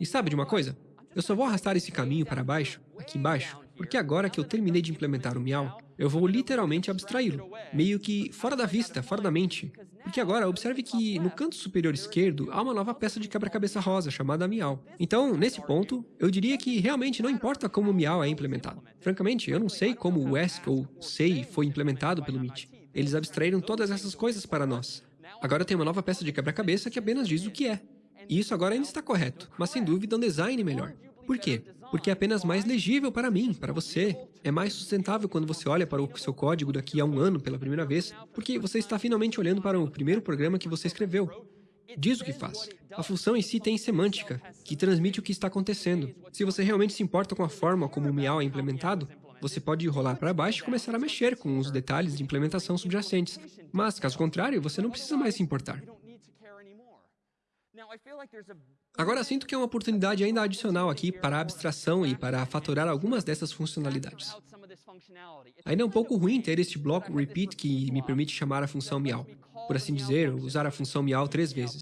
E sabe de uma coisa? Eu só vou arrastar esse caminho para baixo, aqui embaixo, porque agora que eu terminei de implementar o Miau, eu vou literalmente abstraí-lo, meio que fora da vista, fora da mente. Porque agora, observe que no canto superior esquerdo há uma nova peça de quebra-cabeça rosa, chamada Miau. Então, nesse ponto, eu diria que realmente não importa como o Miau é implementado. Francamente, eu não sei como o ESC ou SEI foi implementado pelo MIT. Eles abstraíram todas essas coisas para nós. Agora tem uma nova peça de quebra-cabeça que apenas diz o que é. E isso agora ainda está correto, mas sem dúvida um design melhor. Por quê? Porque é apenas mais legível para mim, para você. É mais sustentável quando você olha para o seu código daqui a um ano pela primeira vez, porque você está finalmente olhando para o primeiro programa que você escreveu. Diz o que faz. A função em si tem semântica, que transmite o que está acontecendo. Se você realmente se importa com a forma como o Miau é implementado, você pode rolar para baixo e começar a mexer com os detalhes de implementação subjacentes. Mas, caso contrário, você não precisa mais se importar. Agora sinto que é uma oportunidade ainda adicional aqui para a abstração e para fatorar algumas dessas funcionalidades. Ainda é um pouco ruim ter este bloco repeat que me permite chamar a função meow. Por assim dizer, usar a função meow três vezes.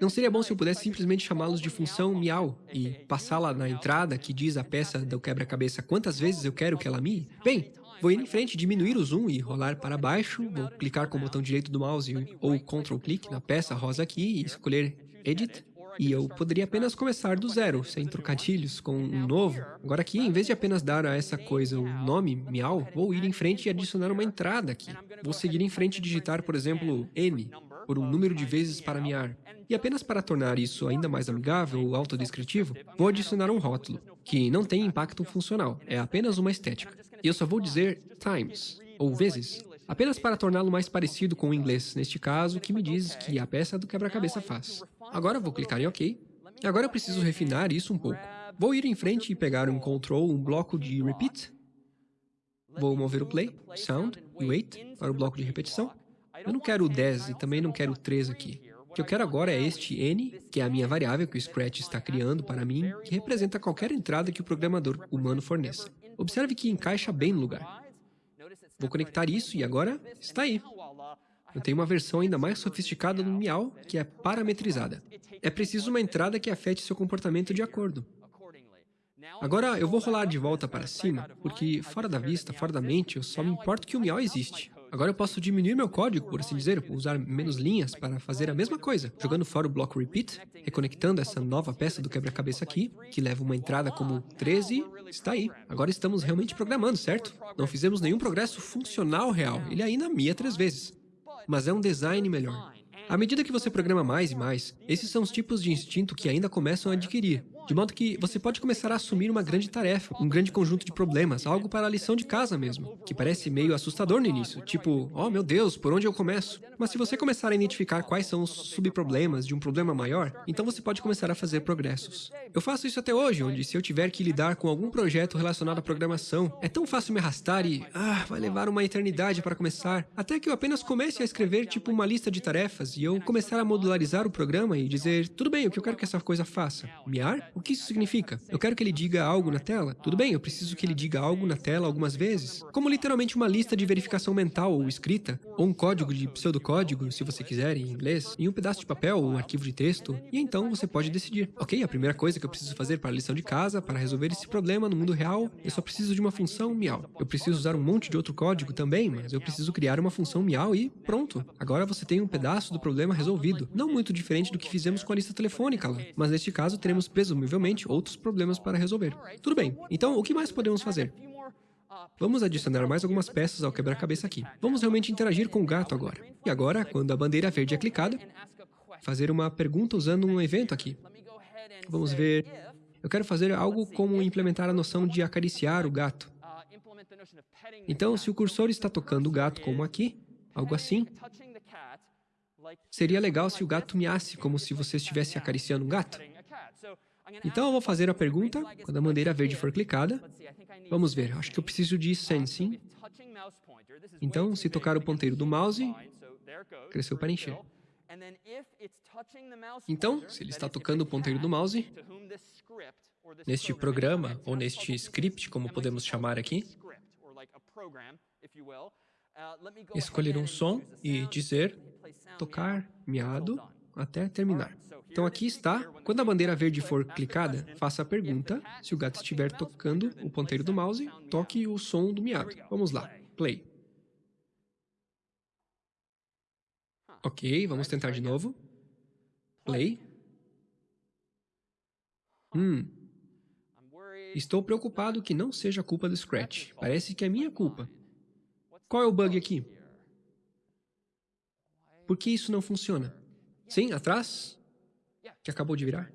Não seria bom se eu pudesse simplesmente chamá-los de função miau e passá-la na entrada que diz a peça do quebra-cabeça quantas vezes eu quero que ela mie? Bem, vou ir em frente, diminuir o zoom e rolar para baixo, vou clicar com o botão direito do mouse ou Ctrl clique na peça rosa aqui e escolher Edit, e eu poderia apenas começar do zero, sem trocadilhos, com um novo. Agora aqui, em vez de apenas dar a essa coisa um nome, miau, vou ir em frente e adicionar uma entrada aqui. Vou seguir em frente e digitar, por exemplo, N, por um número de vezes para miar. E apenas para tornar isso ainda mais amigável ou autodescritivo, vou adicionar um rótulo, que não tem impacto funcional, é apenas uma estética. E eu só vou dizer times, ou vezes, apenas para torná-lo mais parecido com o inglês, neste caso, que me diz que a peça do quebra-cabeça faz. Agora vou clicar em OK. Agora eu preciso refinar isso um pouco. Vou ir em frente e pegar um control, um bloco de repeat. Vou mover o play, sound e wait para o bloco de repetição. Eu não quero o 10 e também não quero o 3 aqui. O que eu quero agora é este n, que é a minha variável que o Scratch está criando para mim, que representa qualquer entrada que o programador humano forneça. Observe que encaixa bem no lugar. Vou conectar isso e agora está aí. Eu tenho uma versão ainda mais sofisticada do Miau, que é parametrizada. É preciso uma entrada que afete seu comportamento de acordo. Agora eu vou rolar de volta para cima, porque fora da vista, fora da mente, eu só me importo que o Miau existe. Agora eu posso diminuir meu código, por assim dizer, usar menos linhas para fazer a mesma coisa, jogando fora o bloco repeat, reconectando essa nova peça do quebra-cabeça aqui, que leva uma entrada como 13, está aí. Agora estamos realmente programando, certo? Não fizemos nenhum progresso funcional real, ele ainda mia três vezes. Mas é um design melhor. À medida que você programa mais e mais, esses são os tipos de instinto que ainda começam a adquirir. De modo que você pode começar a assumir uma grande tarefa, um grande conjunto de problemas, algo para a lição de casa mesmo, que parece meio assustador no início, tipo, oh meu Deus, por onde eu começo? Mas se você começar a identificar quais são os subproblemas de um problema maior, então você pode começar a fazer progressos. Eu faço isso até hoje, onde se eu tiver que lidar com algum projeto relacionado à programação, é tão fácil me arrastar e, ah, vai levar uma eternidade para começar, até que eu apenas comece a escrever tipo uma lista de tarefas e eu começar a modularizar o programa e dizer, tudo bem, o que eu quero que essa coisa faça? Miar? O que isso significa? Eu quero que ele diga algo na tela? Tudo bem, eu preciso que ele diga algo na tela algumas vezes, como literalmente uma lista de verificação mental ou escrita, ou um código de pseudocódigo, se você quiser, em inglês, em um pedaço de papel ou um arquivo de texto, e então você pode decidir. Ok, a primeira coisa que eu preciso fazer para a lição de casa, para resolver esse problema no mundo real, eu só preciso de uma função miau. Eu preciso usar um monte de outro código também, mas eu preciso criar uma função miau e pronto. Agora você tem um pedaço do problema resolvido. Não muito diferente do que fizemos com a lista telefônica lá, mas neste caso teremos presumivelmente outros problemas para resolver. Tudo bem, então o que mais podemos fazer? Vamos adicionar mais algumas peças ao quebra-cabeça aqui. Vamos realmente interagir com o gato agora. E agora, quando a bandeira verde é clicada, fazer uma pergunta usando um evento aqui. Vamos ver... Eu quero fazer algo como implementar a noção de acariciar o gato. Então, se o cursor está tocando o gato como aqui, algo assim, seria legal se o gato miasse como se você estivesse acariciando um gato. Então eu vou fazer a pergunta quando a bandeira verde for clicada. Vamos ver, acho que eu preciso de sensing. Então, se tocar o ponteiro do mouse, cresceu para encher. Então, se ele está tocando o ponteiro do mouse, neste programa, ou neste script, como podemos chamar aqui, escolher um som e dizer tocar miado até terminar. Então aqui está, quando a bandeira verde for clicada, faça a pergunta, se o gato estiver tocando o ponteiro do mouse, toque o som do miado. Vamos lá, play. Ok, vamos tentar de novo. Play. Hum. Estou preocupado que não seja culpa do Scratch. Parece que é minha culpa. Qual é o bug aqui? Por que isso não funciona? Sim, atrás? que acabou de virar?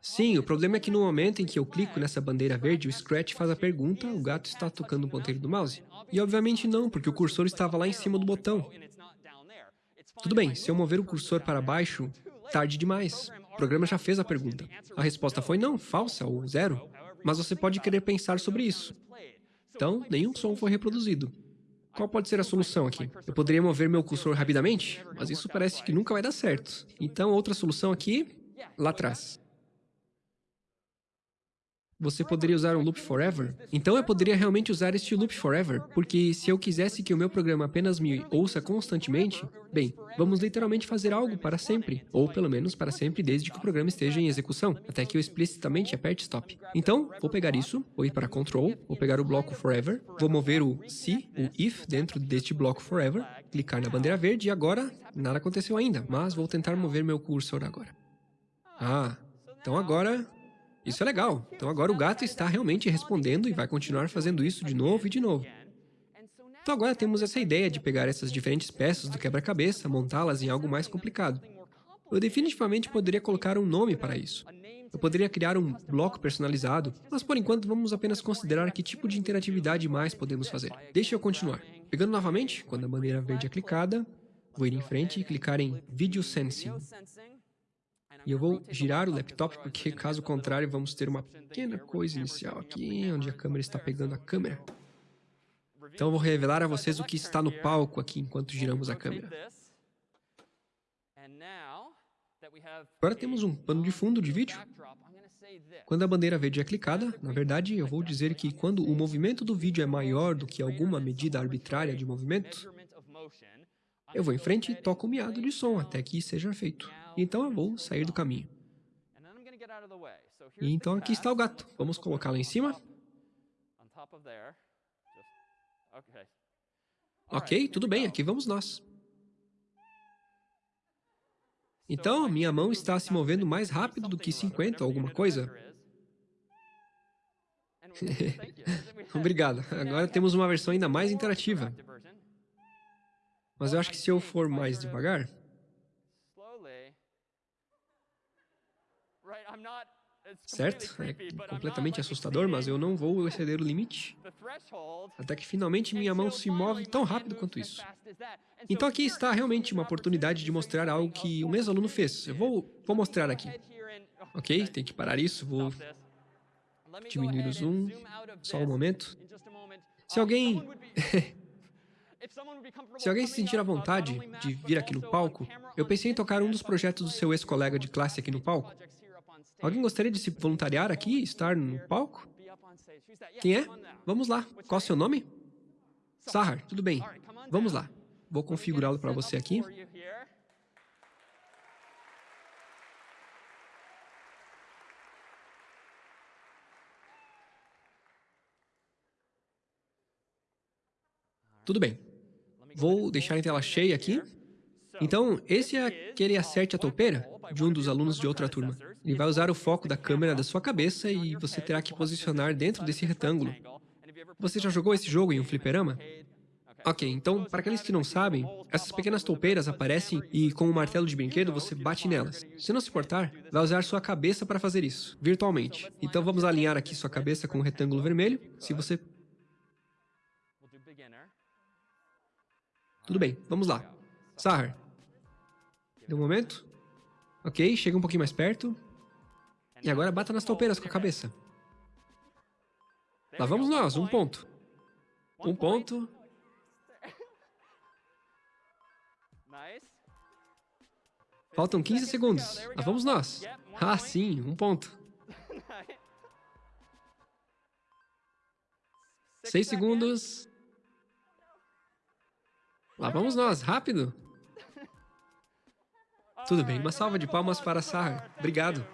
Sim, o problema é que no momento em que eu clico nessa bandeira verde, o Scratch faz a pergunta, o gato está tocando o ponteiro do mouse? E obviamente não, porque o cursor estava lá em cima do botão. Tudo bem, se eu mover o cursor para baixo, tarde demais. O programa já fez a pergunta. A resposta foi não, falsa ou zero. Mas você pode querer pensar sobre isso. Então, nenhum som foi reproduzido. Qual pode ser a solução aqui? Eu poderia mover meu cursor rapidamente, mas isso parece que nunca vai dar certo. Então, outra solução aqui, lá atrás. Você poderia usar um loop forever? Então eu poderia realmente usar este loop forever, porque se eu quisesse que o meu programa apenas me ouça constantemente, bem, vamos literalmente fazer algo para sempre, ou pelo menos para sempre desde que o programa esteja em execução, até que eu explicitamente aperte stop. Então, vou pegar isso, vou ir para control, vou pegar o bloco forever, vou mover o se, o if, dentro deste bloco forever, clicar na bandeira verde e agora nada aconteceu ainda, mas vou tentar mover meu cursor agora. Ah, então agora isso é legal. Então agora o gato está realmente respondendo e vai continuar fazendo isso de novo e de novo. Então agora temos essa ideia de pegar essas diferentes peças do quebra-cabeça, montá-las em algo mais complicado. Eu definitivamente poderia colocar um nome para isso. Eu poderia criar um bloco personalizado, mas por enquanto vamos apenas considerar que tipo de interatividade mais podemos fazer. Deixe eu continuar. Pegando novamente, quando a bandeira verde é clicada, vou ir em frente e clicar em Video Sensing. E eu vou girar o laptop, porque caso contrário vamos ter uma pequena coisa inicial aqui, onde a câmera está pegando a câmera. Então eu vou revelar a vocês o que está no palco aqui enquanto giramos a câmera. Agora temos um pano de fundo de vídeo. Quando a bandeira verde é clicada, na verdade eu vou dizer que quando o movimento do vídeo é maior do que alguma medida arbitrária de movimento, eu vou em frente e toco o miado de som até que seja feito. Então eu vou sair do caminho. E então aqui está o gato. Vamos colocá-lo em cima. Ok, tudo bem, aqui vamos nós. Então, minha mão está se movendo mais rápido do que 50 ou alguma coisa. Obrigado. Agora temos uma versão ainda mais interativa. Mas eu acho que se eu for mais devagar... Certo? É completamente assustador, mas eu não vou exceder o limite. Até que finalmente minha mão se move tão rápido quanto isso. Então aqui está realmente uma oportunidade de mostrar algo que um ex-aluno fez. Eu vou, vou mostrar aqui. Ok, tem que parar isso, vou diminuir o zoom, só um momento. Se alguém... Se alguém se sentir à vontade de vir aqui no palco, eu pensei em tocar um dos projetos do seu ex-colega de classe aqui no palco. Alguém gostaria de se voluntariar aqui e estar no palco? Quem é? Vamos lá. Qual é o seu nome? Sahar, tudo bem. Vamos lá. Vou configurá-lo para você aqui. Tudo bem. Vou deixar em tela cheia aqui. Então, esse é aquele acerte a toupeira de um dos alunos de outra turma. Ele vai usar o foco da câmera da sua cabeça e você terá que posicionar dentro desse retângulo. Você já jogou esse jogo em um fliperama? Ok, então, para aqueles que não sabem, essas pequenas toupeiras aparecem e, com um martelo de brinquedo, você bate nelas. Se não se importar, vai usar sua cabeça para fazer isso, virtualmente. Então, vamos alinhar aqui sua cabeça com o retângulo vermelho. Se você Tudo bem, vamos lá. Sahar. Deu um momento. Ok, chega um pouquinho mais perto. E agora bata nas toupeiras com a cabeça. Lá vamos nós, um ponto. Um ponto. Faltam 15 segundos. Lá vamos nós. Ah, sim, um ponto. Seis segundos. Lá vamos nós, rápido! Tudo bem, uma salva de palmas para Sahar. Obrigado.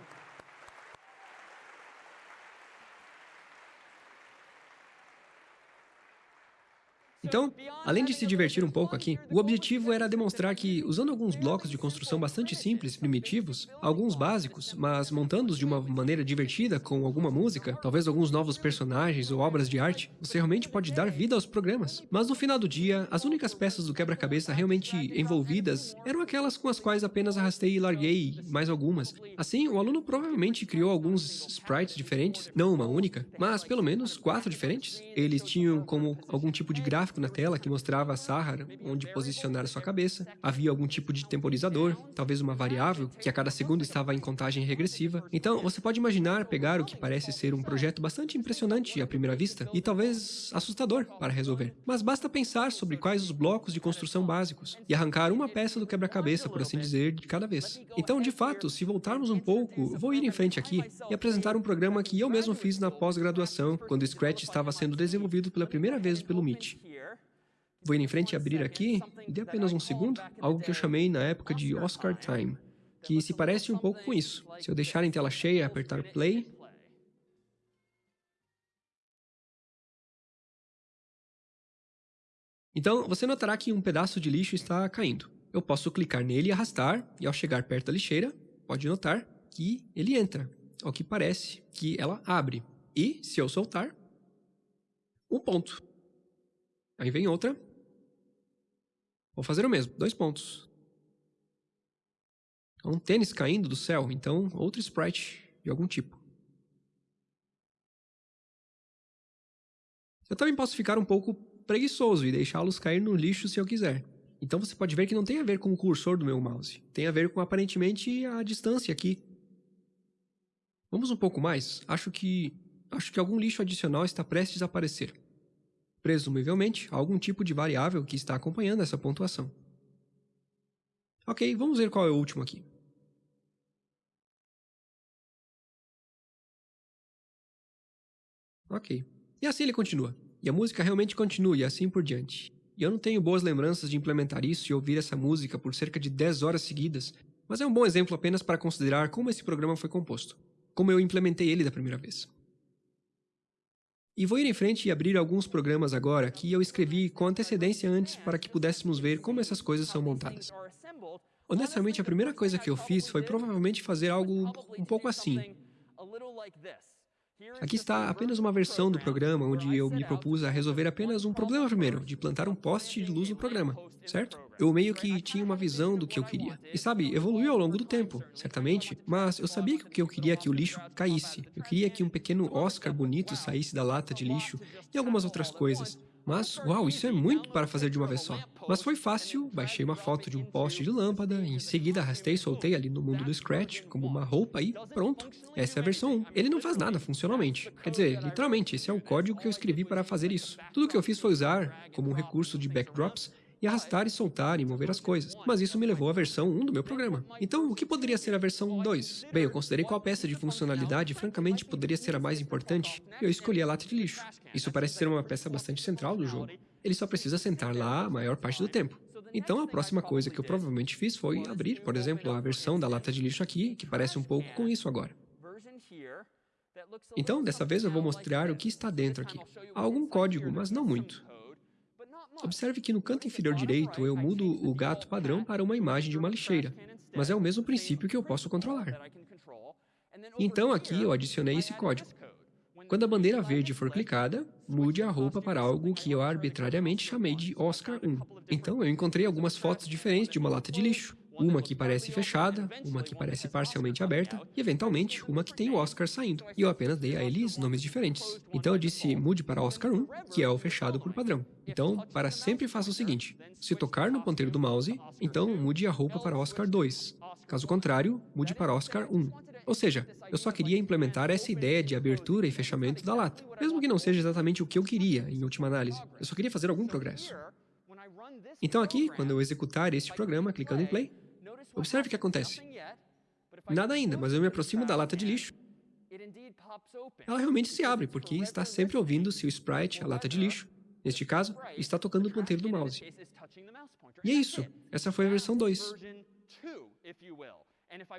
Então, além de se divertir um pouco aqui, o objetivo era demonstrar que, usando alguns blocos de construção bastante simples, primitivos, alguns básicos, mas montando-os de uma maneira divertida, com alguma música, talvez alguns novos personagens ou obras de arte, você realmente pode dar vida aos programas. Mas no final do dia, as únicas peças do quebra-cabeça realmente envolvidas eram aquelas com as quais apenas arrastei e larguei mais algumas. Assim, o aluno provavelmente criou alguns sprites diferentes, não uma única, mas pelo menos quatro diferentes. Eles tinham como algum tipo de gráfico gráfico na tela que mostrava a Sahara onde posicionar sua cabeça. Havia algum tipo de temporizador, talvez uma variável, que a cada segundo estava em contagem regressiva. Então, você pode imaginar pegar o que parece ser um projeto bastante impressionante à primeira vista e talvez assustador para resolver. Mas basta pensar sobre quais os blocos de construção básicos e arrancar uma peça do quebra-cabeça, por assim dizer, de cada vez. Então, de fato, se voltarmos um pouco, vou ir em frente aqui e apresentar um programa que eu mesmo fiz na pós-graduação, quando Scratch estava sendo desenvolvido pela primeira vez pelo Meet. Vou ir em frente e abrir aqui, dê apenas um segundo, algo que eu chamei na época de Oscar Time, que se parece um pouco com isso. Se eu deixar em tela cheia e apertar play, Então, você notará que um pedaço de lixo está caindo. Eu posso clicar nele e arrastar, e ao chegar perto da lixeira, pode notar que ele entra, ao que parece que ela abre. E, se eu soltar, um ponto. Aí vem outra, Vou fazer o mesmo, dois pontos. É um tênis caindo do céu, então outro sprite de algum tipo. Eu também posso ficar um pouco preguiçoso e deixá-los cair no lixo se eu quiser. Então você pode ver que não tem a ver com o cursor do meu mouse. Tem a ver com aparentemente a distância aqui. Vamos um pouco mais? Acho que acho que algum lixo adicional está prestes a aparecer presumivelmente, algum tipo de variável que está acompanhando essa pontuação. Ok, vamos ver qual é o último aqui. Ok. E assim ele continua. E a música realmente continua e assim por diante. E eu não tenho boas lembranças de implementar isso e ouvir essa música por cerca de 10 horas seguidas, mas é um bom exemplo apenas para considerar como esse programa foi composto, como eu implementei ele da primeira vez. E vou ir em frente e abrir alguns programas agora que eu escrevi com antecedência antes para que pudéssemos ver como essas coisas são montadas. Honestamente, a primeira coisa que eu fiz foi provavelmente fazer algo um pouco assim. Aqui está apenas uma versão do programa onde eu me propus a resolver apenas um problema primeiro, de plantar um poste de luz no programa, certo? Eu meio que tinha uma visão do que eu queria. E sabe, evoluiu ao longo do tempo, certamente, mas eu sabia que o que eu queria é que o lixo caísse. Eu queria que um pequeno Oscar bonito saísse da lata de lixo e algumas outras coisas. Mas, uau, isso é muito para fazer de uma vez só. Mas foi fácil, baixei uma foto de um poste de lâmpada, em seguida arrastei e soltei ali no mundo do Scratch, como uma roupa e pronto. Essa é a versão 1. Ele não faz nada funcionalmente. Quer dizer, literalmente, esse é o código que eu escrevi para fazer isso. Tudo que eu fiz foi usar, como um recurso de backdrops, e arrastar e soltar e mover as coisas. Mas isso me levou à versão 1 do meu programa. Então, o que poderia ser a versão 2? Bem, eu considerei qual peça de funcionalidade francamente poderia ser a mais importante, e eu escolhi a lata de lixo. Isso parece ser uma peça bastante central do jogo. Ele só precisa sentar lá a maior parte do tempo. Então, a próxima coisa que eu provavelmente fiz foi abrir, por exemplo, a versão da lata de lixo aqui, que parece um pouco com isso agora. Então, dessa vez eu vou mostrar o que está dentro aqui. Há algum código, mas não muito. Observe que no canto inferior direito eu mudo o gato padrão para uma imagem de uma lixeira, mas é o mesmo princípio que eu posso controlar. Então aqui eu adicionei esse código. Quando a bandeira verde for clicada, mude a roupa para algo que eu arbitrariamente chamei de Oscar 1. Então eu encontrei algumas fotos diferentes de uma lata de lixo. Uma que parece fechada, uma que parece parcialmente aberta e, eventualmente, uma que tem o Oscar saindo. E eu apenas dei a eles nomes diferentes. Então eu disse mude para Oscar 1, que é o fechado por padrão. Então, para sempre faça o seguinte. Se tocar no ponteiro do mouse, então mude a roupa para Oscar 2. Caso contrário, mude para Oscar 1. Ou seja, eu só queria implementar essa ideia de abertura e fechamento da lata, mesmo que não seja exatamente o que eu queria, em última análise. Eu só queria fazer algum progresso. Então aqui, quando eu executar este programa, clicando em Play, Observe o que acontece. Nada ainda, mas eu me aproximo da lata de lixo. Ela realmente se abre, porque está sempre ouvindo se o sprite, a lata de lixo, neste caso, está tocando o ponteiro do mouse. E é isso. Essa foi a versão 2.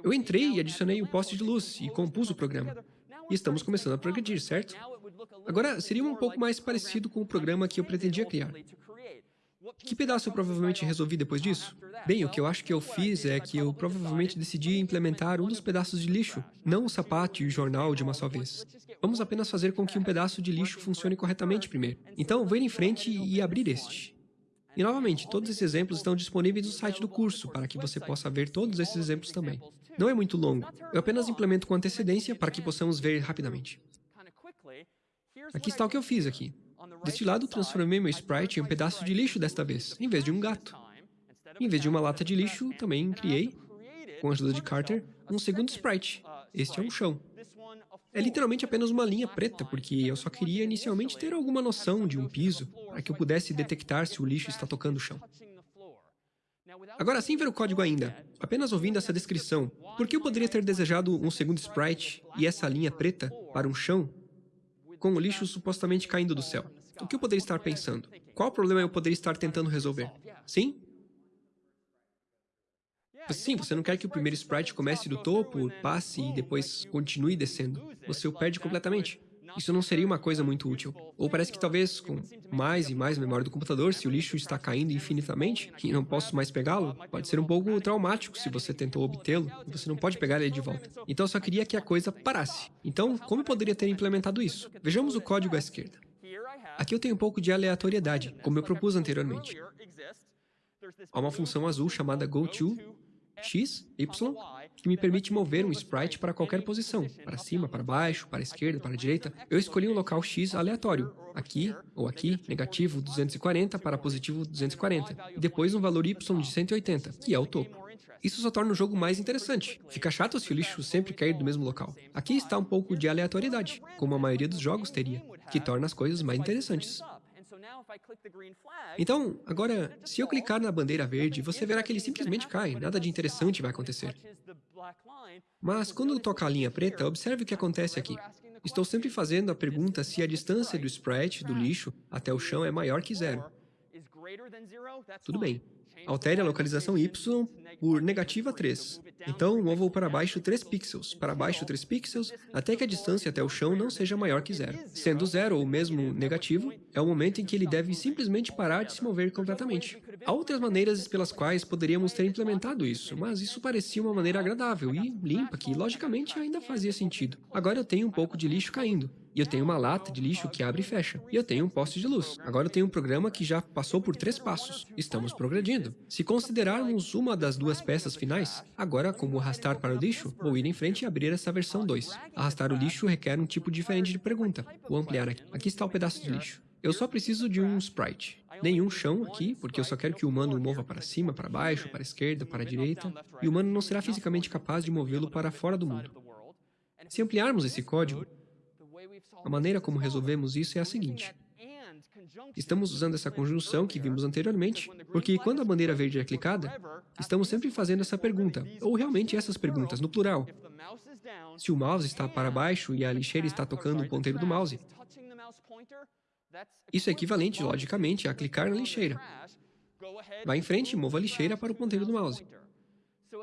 Eu entrei e adicionei o poste de luz e compus o programa. E estamos começando a progredir, certo? Agora, seria um pouco mais parecido com o programa que eu pretendia criar. Que pedaço eu provavelmente resolvi depois disso? Bem, o que eu acho que eu fiz é que eu provavelmente decidi implementar um dos pedaços de lixo, não o sapato e o jornal de uma só vez. Vamos apenas fazer com que um pedaço de lixo funcione corretamente primeiro. Então, vou ir em frente e abrir este. E novamente, todos esses exemplos estão disponíveis no site do curso, para que você possa ver todos esses exemplos também. Não é muito longo, eu apenas implemento com antecedência para que possamos ver rapidamente. Aqui está o que eu fiz aqui. Deste lado, transformei meu sprite em um pedaço de lixo desta vez, em vez de um gato. Em vez de uma lata de lixo, também criei, com a ajuda de Carter, um segundo sprite. Este é um chão. É literalmente apenas uma linha preta, porque eu só queria inicialmente ter alguma noção de um piso, para que eu pudesse detectar se o lixo está tocando o chão. Agora, sem ver o código ainda, apenas ouvindo essa descrição, por que eu poderia ter desejado um segundo sprite e essa linha preta para um chão com o lixo supostamente caindo do céu? O que eu poderia estar pensando? Qual problema eu poderia estar tentando resolver? Sim? Sim, você não quer que o primeiro sprite comece do topo, passe e depois continue descendo. Você o perde completamente. Isso não seria uma coisa muito útil. Ou parece que talvez, com mais e mais memória do computador, se o lixo está caindo infinitamente e não posso mais pegá-lo, pode ser um pouco traumático se você tentou obtê-lo e você não pode pegar ele de volta. Então eu só queria que a coisa parasse. Então, como eu poderia ter implementado isso? Vejamos o código à esquerda. Aqui eu tenho um pouco de aleatoriedade, como eu propus anteriormente. Há uma função azul chamada goTo, x, y, que me permite mover um sprite para qualquer posição, para cima, para baixo, para a esquerda, para a direita. Eu escolhi um local x aleatório, aqui ou aqui, negativo 240 para positivo 240, e depois um valor y de 180, que é o topo. Isso só torna o jogo mais interessante. Fica chato se o lixo sempre cair do mesmo local. Aqui está um pouco de aleatoriedade, como a maioria dos jogos teria, que torna as coisas mais interessantes. Então, agora, se eu clicar na bandeira verde, você verá que ele simplesmente cai, nada de interessante vai acontecer. Mas quando eu tocar a linha preta, observe o que acontece aqui. Estou sempre fazendo a pergunta se a distância do sprite, do lixo, até o chão é maior que zero. Tudo bem. Altere a localização y por negativa 3. Então, mova-o para baixo 3 pixels, para baixo 3 pixels, até que a distância até o chão não seja maior que zero. Sendo zero ou mesmo negativo, é o momento em que ele deve simplesmente parar de se mover completamente. Há outras maneiras pelas quais poderíamos ter implementado isso, mas isso parecia uma maneira agradável e limpa que, logicamente, ainda fazia sentido. Agora eu tenho um pouco de lixo caindo. E eu tenho uma lata de lixo que abre e fecha. E eu tenho um poste de luz. Agora eu tenho um programa que já passou por três passos. Estamos progredindo. Se considerarmos uma das duas peças finais, agora, como arrastar para o lixo, vou ir em frente e abrir essa versão 2. Arrastar o lixo requer um tipo diferente de pergunta. Vou ampliar aqui. Aqui está o pedaço de lixo. Eu só preciso de um sprite. nenhum chão aqui, porque eu só quero que o humano mova para cima, para baixo, para a esquerda, para a direita, e o humano não será fisicamente capaz de movê-lo para fora do mundo. Se ampliarmos esse código, a maneira como resolvemos isso é a seguinte. Estamos usando essa conjunção que vimos anteriormente, porque quando a bandeira verde é clicada, estamos sempre fazendo essa pergunta, ou realmente essas perguntas, no plural. Se o mouse está para baixo e a lixeira está tocando o ponteiro do mouse, isso é equivalente, logicamente, a clicar na lixeira. Vá em frente e mova a lixeira para o ponteiro do mouse.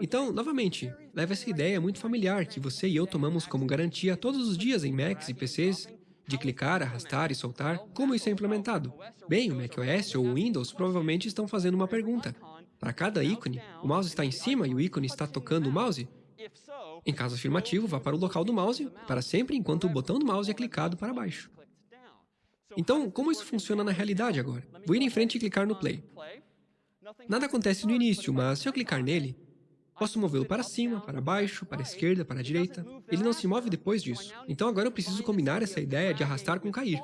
Então, novamente, leva essa ideia muito familiar que você e eu tomamos como garantia todos os dias em Macs e PCs de clicar, arrastar e soltar, como isso é implementado? Bem, o macOS ou o Windows provavelmente estão fazendo uma pergunta. Para cada ícone, o mouse está em cima e o ícone está tocando o mouse? Em caso afirmativo, vá para o local do mouse, para sempre enquanto o botão do mouse é clicado para baixo. Então, como isso funciona na realidade agora? Vou ir em frente e clicar no play. Nada acontece no início, mas se eu clicar nele, Posso movê-lo para cima, para baixo, para a esquerda, para a direita. Ele não se move depois disso. Então agora eu preciso combinar essa ideia de arrastar com cair.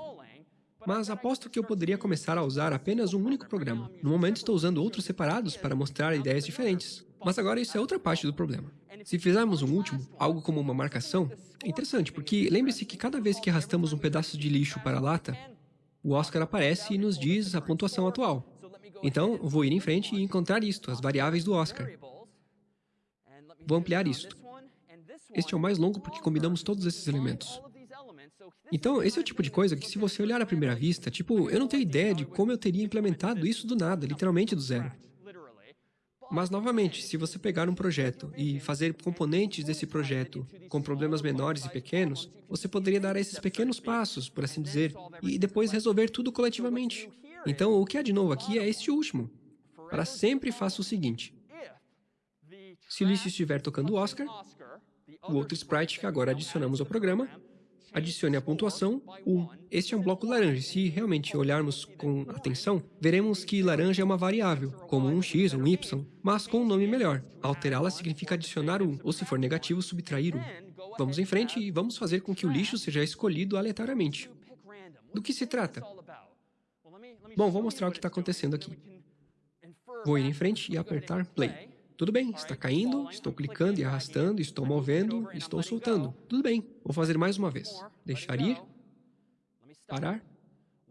Mas aposto que eu poderia começar a usar apenas um único programa. No momento estou usando outros separados para mostrar ideias diferentes. Mas agora isso é outra parte do problema. Se fizermos um último, algo como uma marcação, é interessante, porque lembre-se que cada vez que arrastamos um pedaço de lixo para a lata, o Oscar aparece e nos diz a pontuação atual. Então, vou ir em frente e encontrar isto, as variáveis do Oscar. Vou ampliar isto. Este é o mais longo porque combinamos todos esses elementos. Então, esse é o tipo de coisa que se você olhar à primeira vista, tipo, eu não tenho ideia de como eu teria implementado isso do nada, literalmente do zero. Mas, novamente, se você pegar um projeto e fazer componentes desse projeto com problemas menores e pequenos, você poderia dar esses pequenos passos, por assim dizer, e depois resolver tudo coletivamente. Então, o que há de novo aqui é este último. Para sempre faça o seguinte. Se o lixo estiver tocando Oscar, o outro sprite que agora adicionamos ao programa, adicione a pontuação 1. Este é um bloco laranja. Se realmente olharmos com atenção, veremos que laranja é uma variável, como um x um y, mas com um nome melhor. Alterá-la significa adicionar 1, ou se for negativo, subtrair 1. Vamos em frente e vamos fazer com que o lixo seja escolhido aleatoriamente. Do que se trata? Bom, vou mostrar o que está acontecendo aqui. Vou ir em frente e apertar Play. Tudo bem, está caindo, estou clicando e arrastando, estou movendo, estou soltando. Tudo bem, vou fazer mais uma vez. Deixar ir. Parar.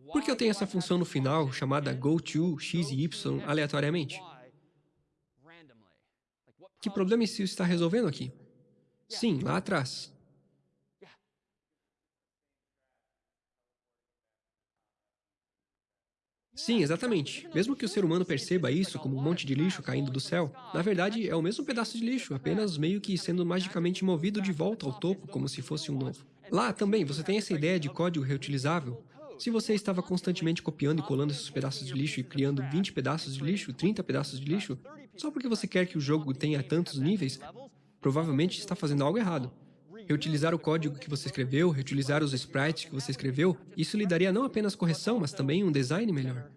Por que eu tenho essa função no final chamada goTo x e y aleatoriamente? Que problema isso está resolvendo aqui? Sim, lá atrás. Sim, exatamente. Mesmo que o ser humano perceba isso como um monte de lixo caindo do céu, na verdade é o mesmo pedaço de lixo, apenas meio que sendo magicamente movido de volta ao topo, como se fosse um novo. Lá também, você tem essa ideia de código reutilizável? Se você estava constantemente copiando e colando esses pedaços de lixo e criando 20 pedaços de lixo, 30 pedaços de lixo, só porque você quer que o jogo tenha tantos níveis, provavelmente está fazendo algo errado reutilizar o código que você escreveu, reutilizar os sprites que você escreveu, isso lhe daria não apenas correção, mas também um design melhor.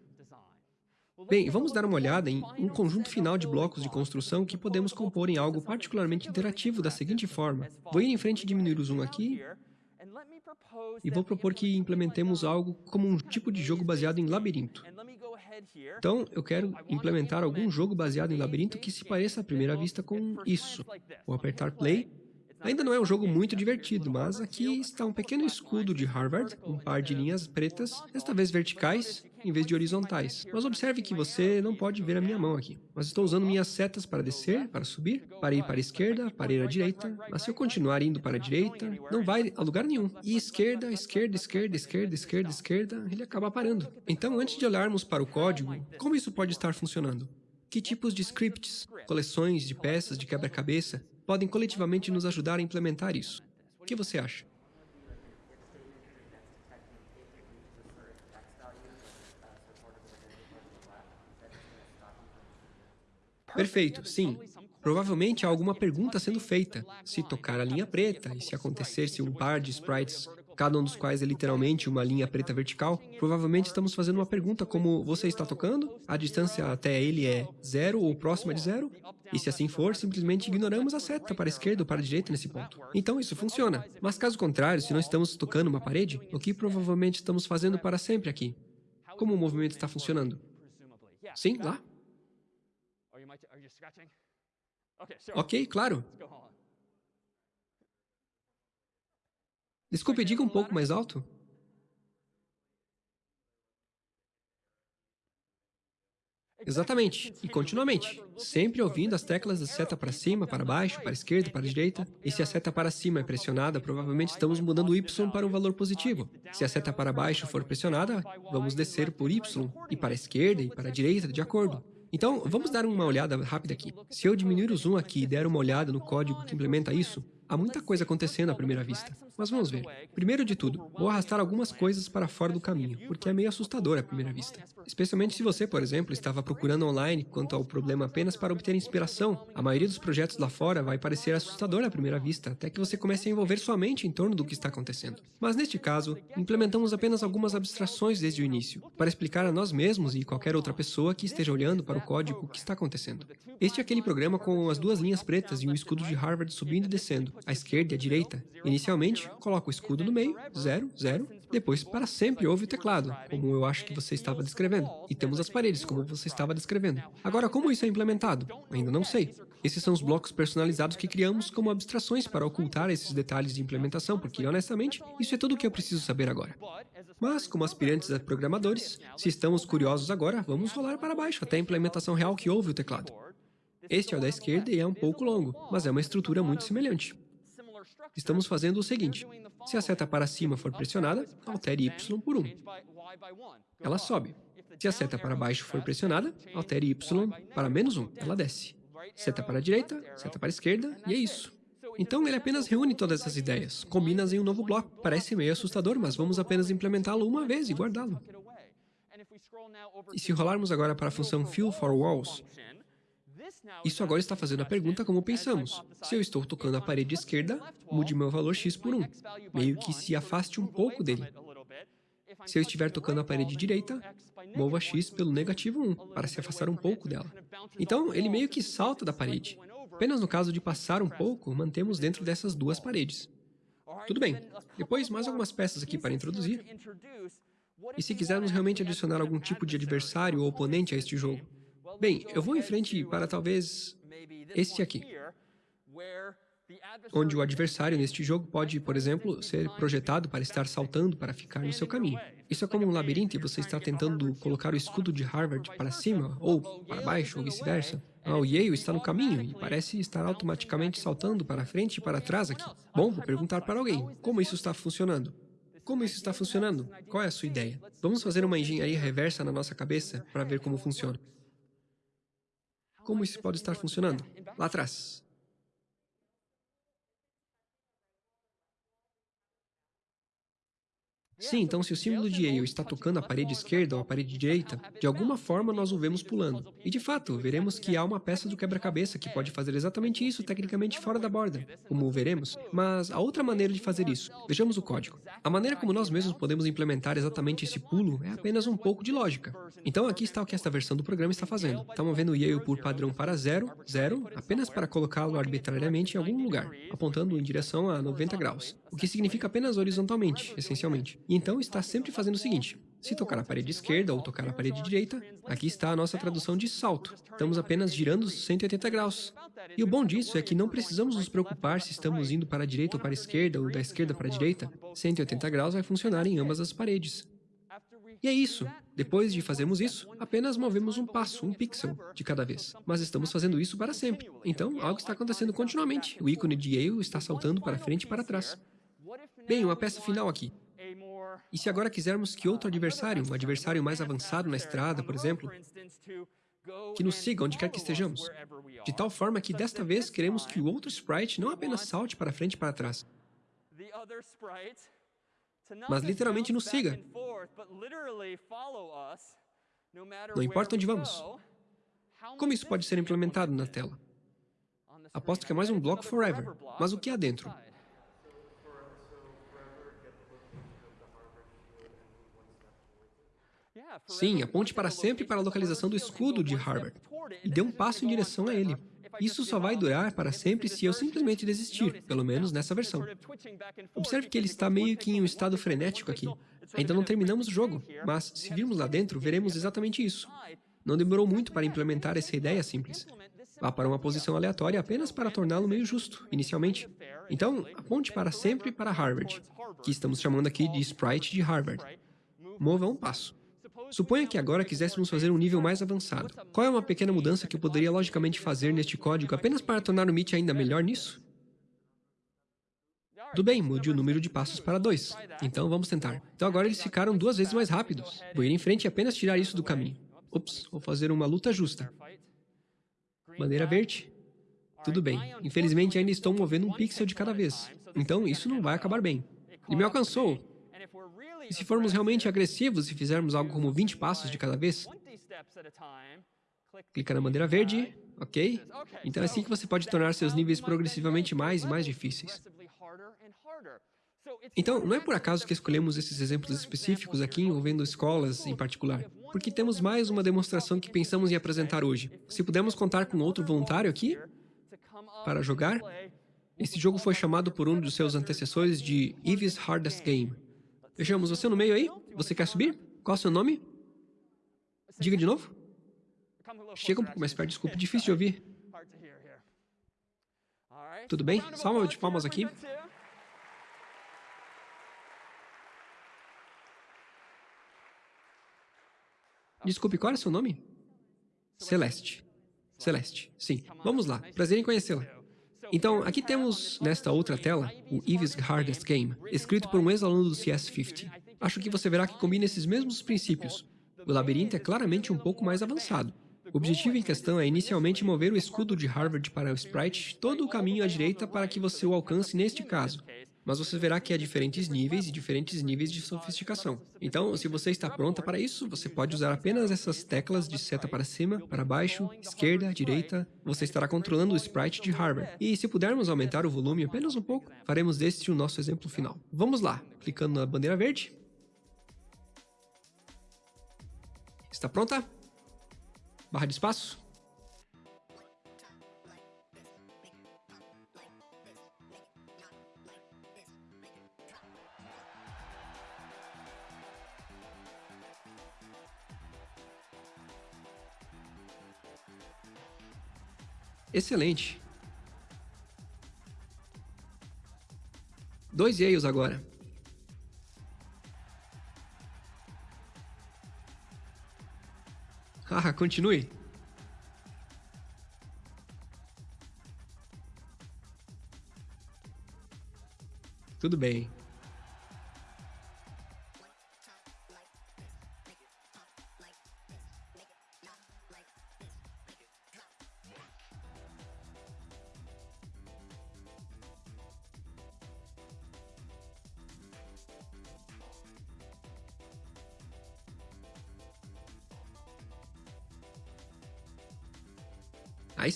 Bem, vamos dar uma olhada em um conjunto final de blocos de construção que podemos compor em algo particularmente interativo da seguinte forma. Vou ir em frente e diminuir o zoom aqui, e vou propor que implementemos algo como um tipo de jogo baseado em labirinto. Então, eu quero implementar algum jogo baseado em labirinto que se pareça à primeira vista com isso. Vou apertar play Ainda não é um jogo muito divertido, mas aqui está um pequeno escudo de Harvard, um par de linhas pretas, desta vez verticais, em vez de horizontais. Mas observe que você não pode ver a minha mão aqui. Mas estou usando minhas setas para descer, para subir, para ir para a esquerda, para ir à direita. Mas se eu continuar indo para a direita, não vai a lugar nenhum. E esquerda, esquerda, esquerda, esquerda, esquerda, esquerda, ele acaba parando. Então, antes de olharmos para o código, como isso pode estar funcionando? Que tipos de scripts, coleções de peças de quebra-cabeça, podem coletivamente nos ajudar a implementar isso. O que você acha? Perfeito, sim. Provavelmente há alguma pergunta sendo feita. Se tocar a linha preta e se acontecesse um par de sprites cada um dos quais é literalmente uma linha preta vertical, provavelmente estamos fazendo uma pergunta como você está tocando? A distância até ele é zero ou próxima de zero? E se assim for, simplesmente ignoramos a seta para a esquerda ou para a direita nesse ponto. Então isso funciona. Mas caso contrário, se não estamos tocando uma parede, o que provavelmente estamos fazendo para sempre aqui? Como o movimento está funcionando? Sim, lá. Ok, claro. Desculpe, diga um pouco mais alto. Exatamente, e continuamente, sempre ouvindo as teclas da seta para cima, para baixo, para esquerda, para direita. E se a seta para cima é pressionada, provavelmente estamos mudando o y para um valor positivo. Se a seta para baixo for pressionada, vamos descer por y, e para a esquerda e para a direita, de acordo. Então, vamos dar uma olhada rápida aqui. Se eu diminuir o zoom aqui e der uma olhada no código que implementa isso, Há muita coisa acontecendo à primeira vista, mas vamos ver. Primeiro de tudo, vou arrastar algumas coisas para fora do caminho, porque é meio assustador à primeira vista. Especialmente se você, por exemplo, estava procurando online quanto ao problema apenas para obter inspiração. A maioria dos projetos lá fora vai parecer assustador à primeira vista, até que você comece a envolver sua mente em torno do que está acontecendo. Mas neste caso, implementamos apenas algumas abstrações desde o início, para explicar a nós mesmos e qualquer outra pessoa que esteja olhando para o código que está acontecendo. Este é aquele programa com as duas linhas pretas e um escudo de Harvard subindo e descendo, à esquerda e à direita. Inicialmente, coloca o escudo no meio, 0, 0. Depois, para sempre, ouve o teclado, como eu acho que você estava descrevendo. E temos as paredes, como você estava descrevendo. Agora, como isso é implementado? Ainda não sei. Esses são os blocos personalizados que criamos como abstrações para ocultar esses detalhes de implementação, porque, honestamente, isso é tudo o que eu preciso saber agora. Mas, como aspirantes a programadores, se estamos curiosos agora, vamos rolar para baixo até a implementação real que ouve o teclado. Este é o da esquerda e é um pouco longo, mas é uma estrutura muito semelhante. Estamos fazendo o seguinte, se a seta para cima for pressionada, altere y por 1. Ela sobe. Se a seta para baixo for pressionada, altere y para menos 1. Ela desce. Seta para a direita, seta para a esquerda, e é isso. Então, ele apenas reúne todas essas ideias, combina-as em um novo bloco. Parece meio assustador, mas vamos apenas implementá-lo uma vez e guardá-lo. E se rolarmos agora para a função fill for walls, isso agora está fazendo a pergunta como pensamos. Se eu estou tocando a parede esquerda, mude meu valor x por 1, meio que se afaste um pouco dele. Se eu estiver tocando a parede direita, mova x pelo negativo 1, para se afastar um pouco dela. Então, ele meio que salta da parede. Apenas no caso de passar um pouco, mantemos dentro dessas duas paredes. Tudo bem. Depois, mais algumas peças aqui para introduzir. E se quisermos realmente adicionar algum tipo de adversário ou oponente a este jogo? Bem, eu vou em frente para talvez este aqui, onde o adversário neste jogo pode, por exemplo, ser projetado para estar saltando para ficar no seu caminho. Isso é como um labirinto e você está tentando colocar o escudo de Harvard para cima, ou para baixo, ou vice-versa. Ah, o Yale está no caminho e parece estar automaticamente saltando para frente e para trás aqui. Bom, vou perguntar para alguém, como isso está funcionando? Como isso está funcionando? Qual é a sua ideia? Vamos fazer uma engenharia reversa na nossa cabeça para ver como funciona. Como isso pode estar funcionando? Lá atrás. Sim, então se o símbolo de Yale está tocando a parede esquerda ou a parede direita, de alguma forma nós o vemos pulando. E de fato, veremos que há uma peça do quebra-cabeça que pode fazer exatamente isso tecnicamente fora da borda, como veremos. Mas há outra maneira de fazer isso. Vejamos o código. A maneira como nós mesmos podemos implementar exatamente esse pulo é apenas um pouco de lógica. Então aqui está o que esta versão do programa está fazendo. Está movendo Yale por padrão para 0, 0, apenas para colocá-lo arbitrariamente em algum lugar, apontando em direção a 90 graus, o que significa apenas horizontalmente, essencialmente. E então está sempre fazendo o seguinte, se tocar na parede esquerda ou tocar na parede direita, aqui está a nossa tradução de salto. Estamos apenas girando 180 graus. E o bom disso é que não precisamos nos preocupar se estamos indo para a direita ou para a esquerda, ou da esquerda para a direita. 180 graus vai funcionar em ambas as paredes. E é isso. Depois de fazermos isso, apenas movemos um passo, um pixel, de cada vez. Mas estamos fazendo isso para sempre. Então, algo está acontecendo continuamente. O ícone de Yale está saltando para frente e para trás. Bem, uma peça final aqui. E se agora quisermos que outro adversário, um adversário mais avançado na estrada, por exemplo, que nos siga onde quer que estejamos, de tal forma que desta vez queremos que o outro sprite não apenas salte para frente e para trás, mas literalmente nos siga. Não importa onde vamos. Como isso pode ser implementado na tela? Aposto que é mais um bloco forever, mas o que há dentro? Sim, aponte para sempre para a localização do escudo de Harvard e dê um passo em direção a ele. Isso só vai durar para sempre se eu simplesmente desistir, pelo menos nessa versão. Observe que ele está meio que em um estado frenético aqui. Ainda não terminamos o jogo, mas se virmos lá dentro, veremos exatamente isso. Não demorou muito para implementar essa ideia simples. Vá para uma posição aleatória apenas para torná-lo meio justo, inicialmente. Então, aponte para sempre para Harvard, que estamos chamando aqui de sprite de Harvard. Mova um passo. Suponha que agora quiséssemos fazer um nível mais avançado. Qual é uma pequena mudança que eu poderia logicamente fazer neste código apenas para tornar o Meet ainda melhor nisso? Tudo bem, mude o número de passos para 2. Então vamos tentar. Então agora eles ficaram duas vezes mais rápidos. Vou ir em frente e apenas tirar isso do caminho. Ups, vou fazer uma luta justa. Bandeira verde. Tudo bem. Infelizmente ainda estou movendo um pixel de cada vez. Então isso não vai acabar bem. Ele me alcançou. E se formos realmente agressivos e fizermos algo como 20 passos de cada vez? Clica na bandeira verde, ok? Então é assim que você pode tornar seus níveis progressivamente mais e mais difíceis. Então, não é por acaso que escolhemos esses exemplos específicos aqui envolvendo escolas em particular, porque temos mais uma demonstração que pensamos em apresentar hoje. Se pudermos contar com outro voluntário aqui para jogar, esse jogo foi chamado por um dos seus antecessores de Eve's Hardest Game. Vejamos, você no meio aí? Você quer subir? Qual é o seu nome? Diga de novo. Chega um pouco mais perto, desculpe, difícil de ouvir. Tudo bem? Salva de palmas aqui. Desculpe, qual é o seu nome? Celeste. Celeste, sim. Vamos lá, prazer em conhecê-la. Então, aqui temos, nesta outra tela, o Eve's Hardest Game, escrito por um ex-aluno do CS50. Acho que você verá que combina esses mesmos princípios. O labirinto é claramente um pouco mais avançado. O objetivo em questão é inicialmente mover o escudo de Harvard para o sprite todo o caminho à direita para que você o alcance neste caso mas você verá que há diferentes níveis e diferentes níveis de sofisticação. Então, se você está pronta para isso, você pode usar apenas essas teclas de seta para cima, para baixo, esquerda, direita. Você estará controlando o sprite de Harvard. E se pudermos aumentar o volume apenas um pouco, faremos deste o nosso exemplo final. Vamos lá, clicando na bandeira verde. Está pronta? Barra de espaço. Excelente. Dois Yales agora. Ah, continue. Tudo bem.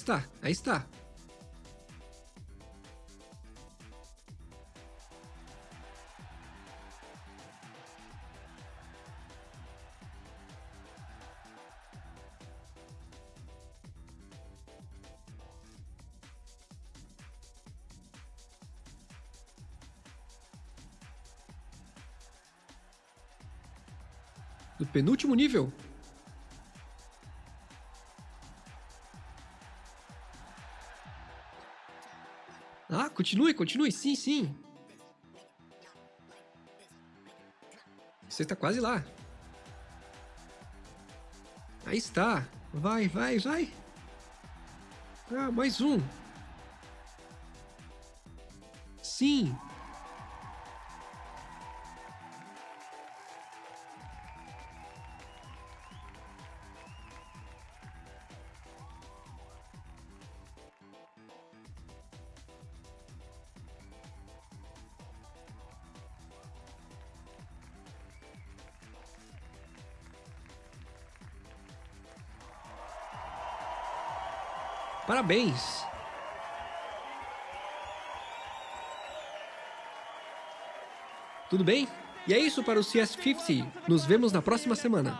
Está, aí está. Do penúltimo nível? Continue, continue. Sim, sim. Você está quase lá. Aí está. Vai, vai, vai. Ah, mais um. Sim. Parabéns! Tudo bem? E é isso para o CS50. Nos vemos na próxima semana.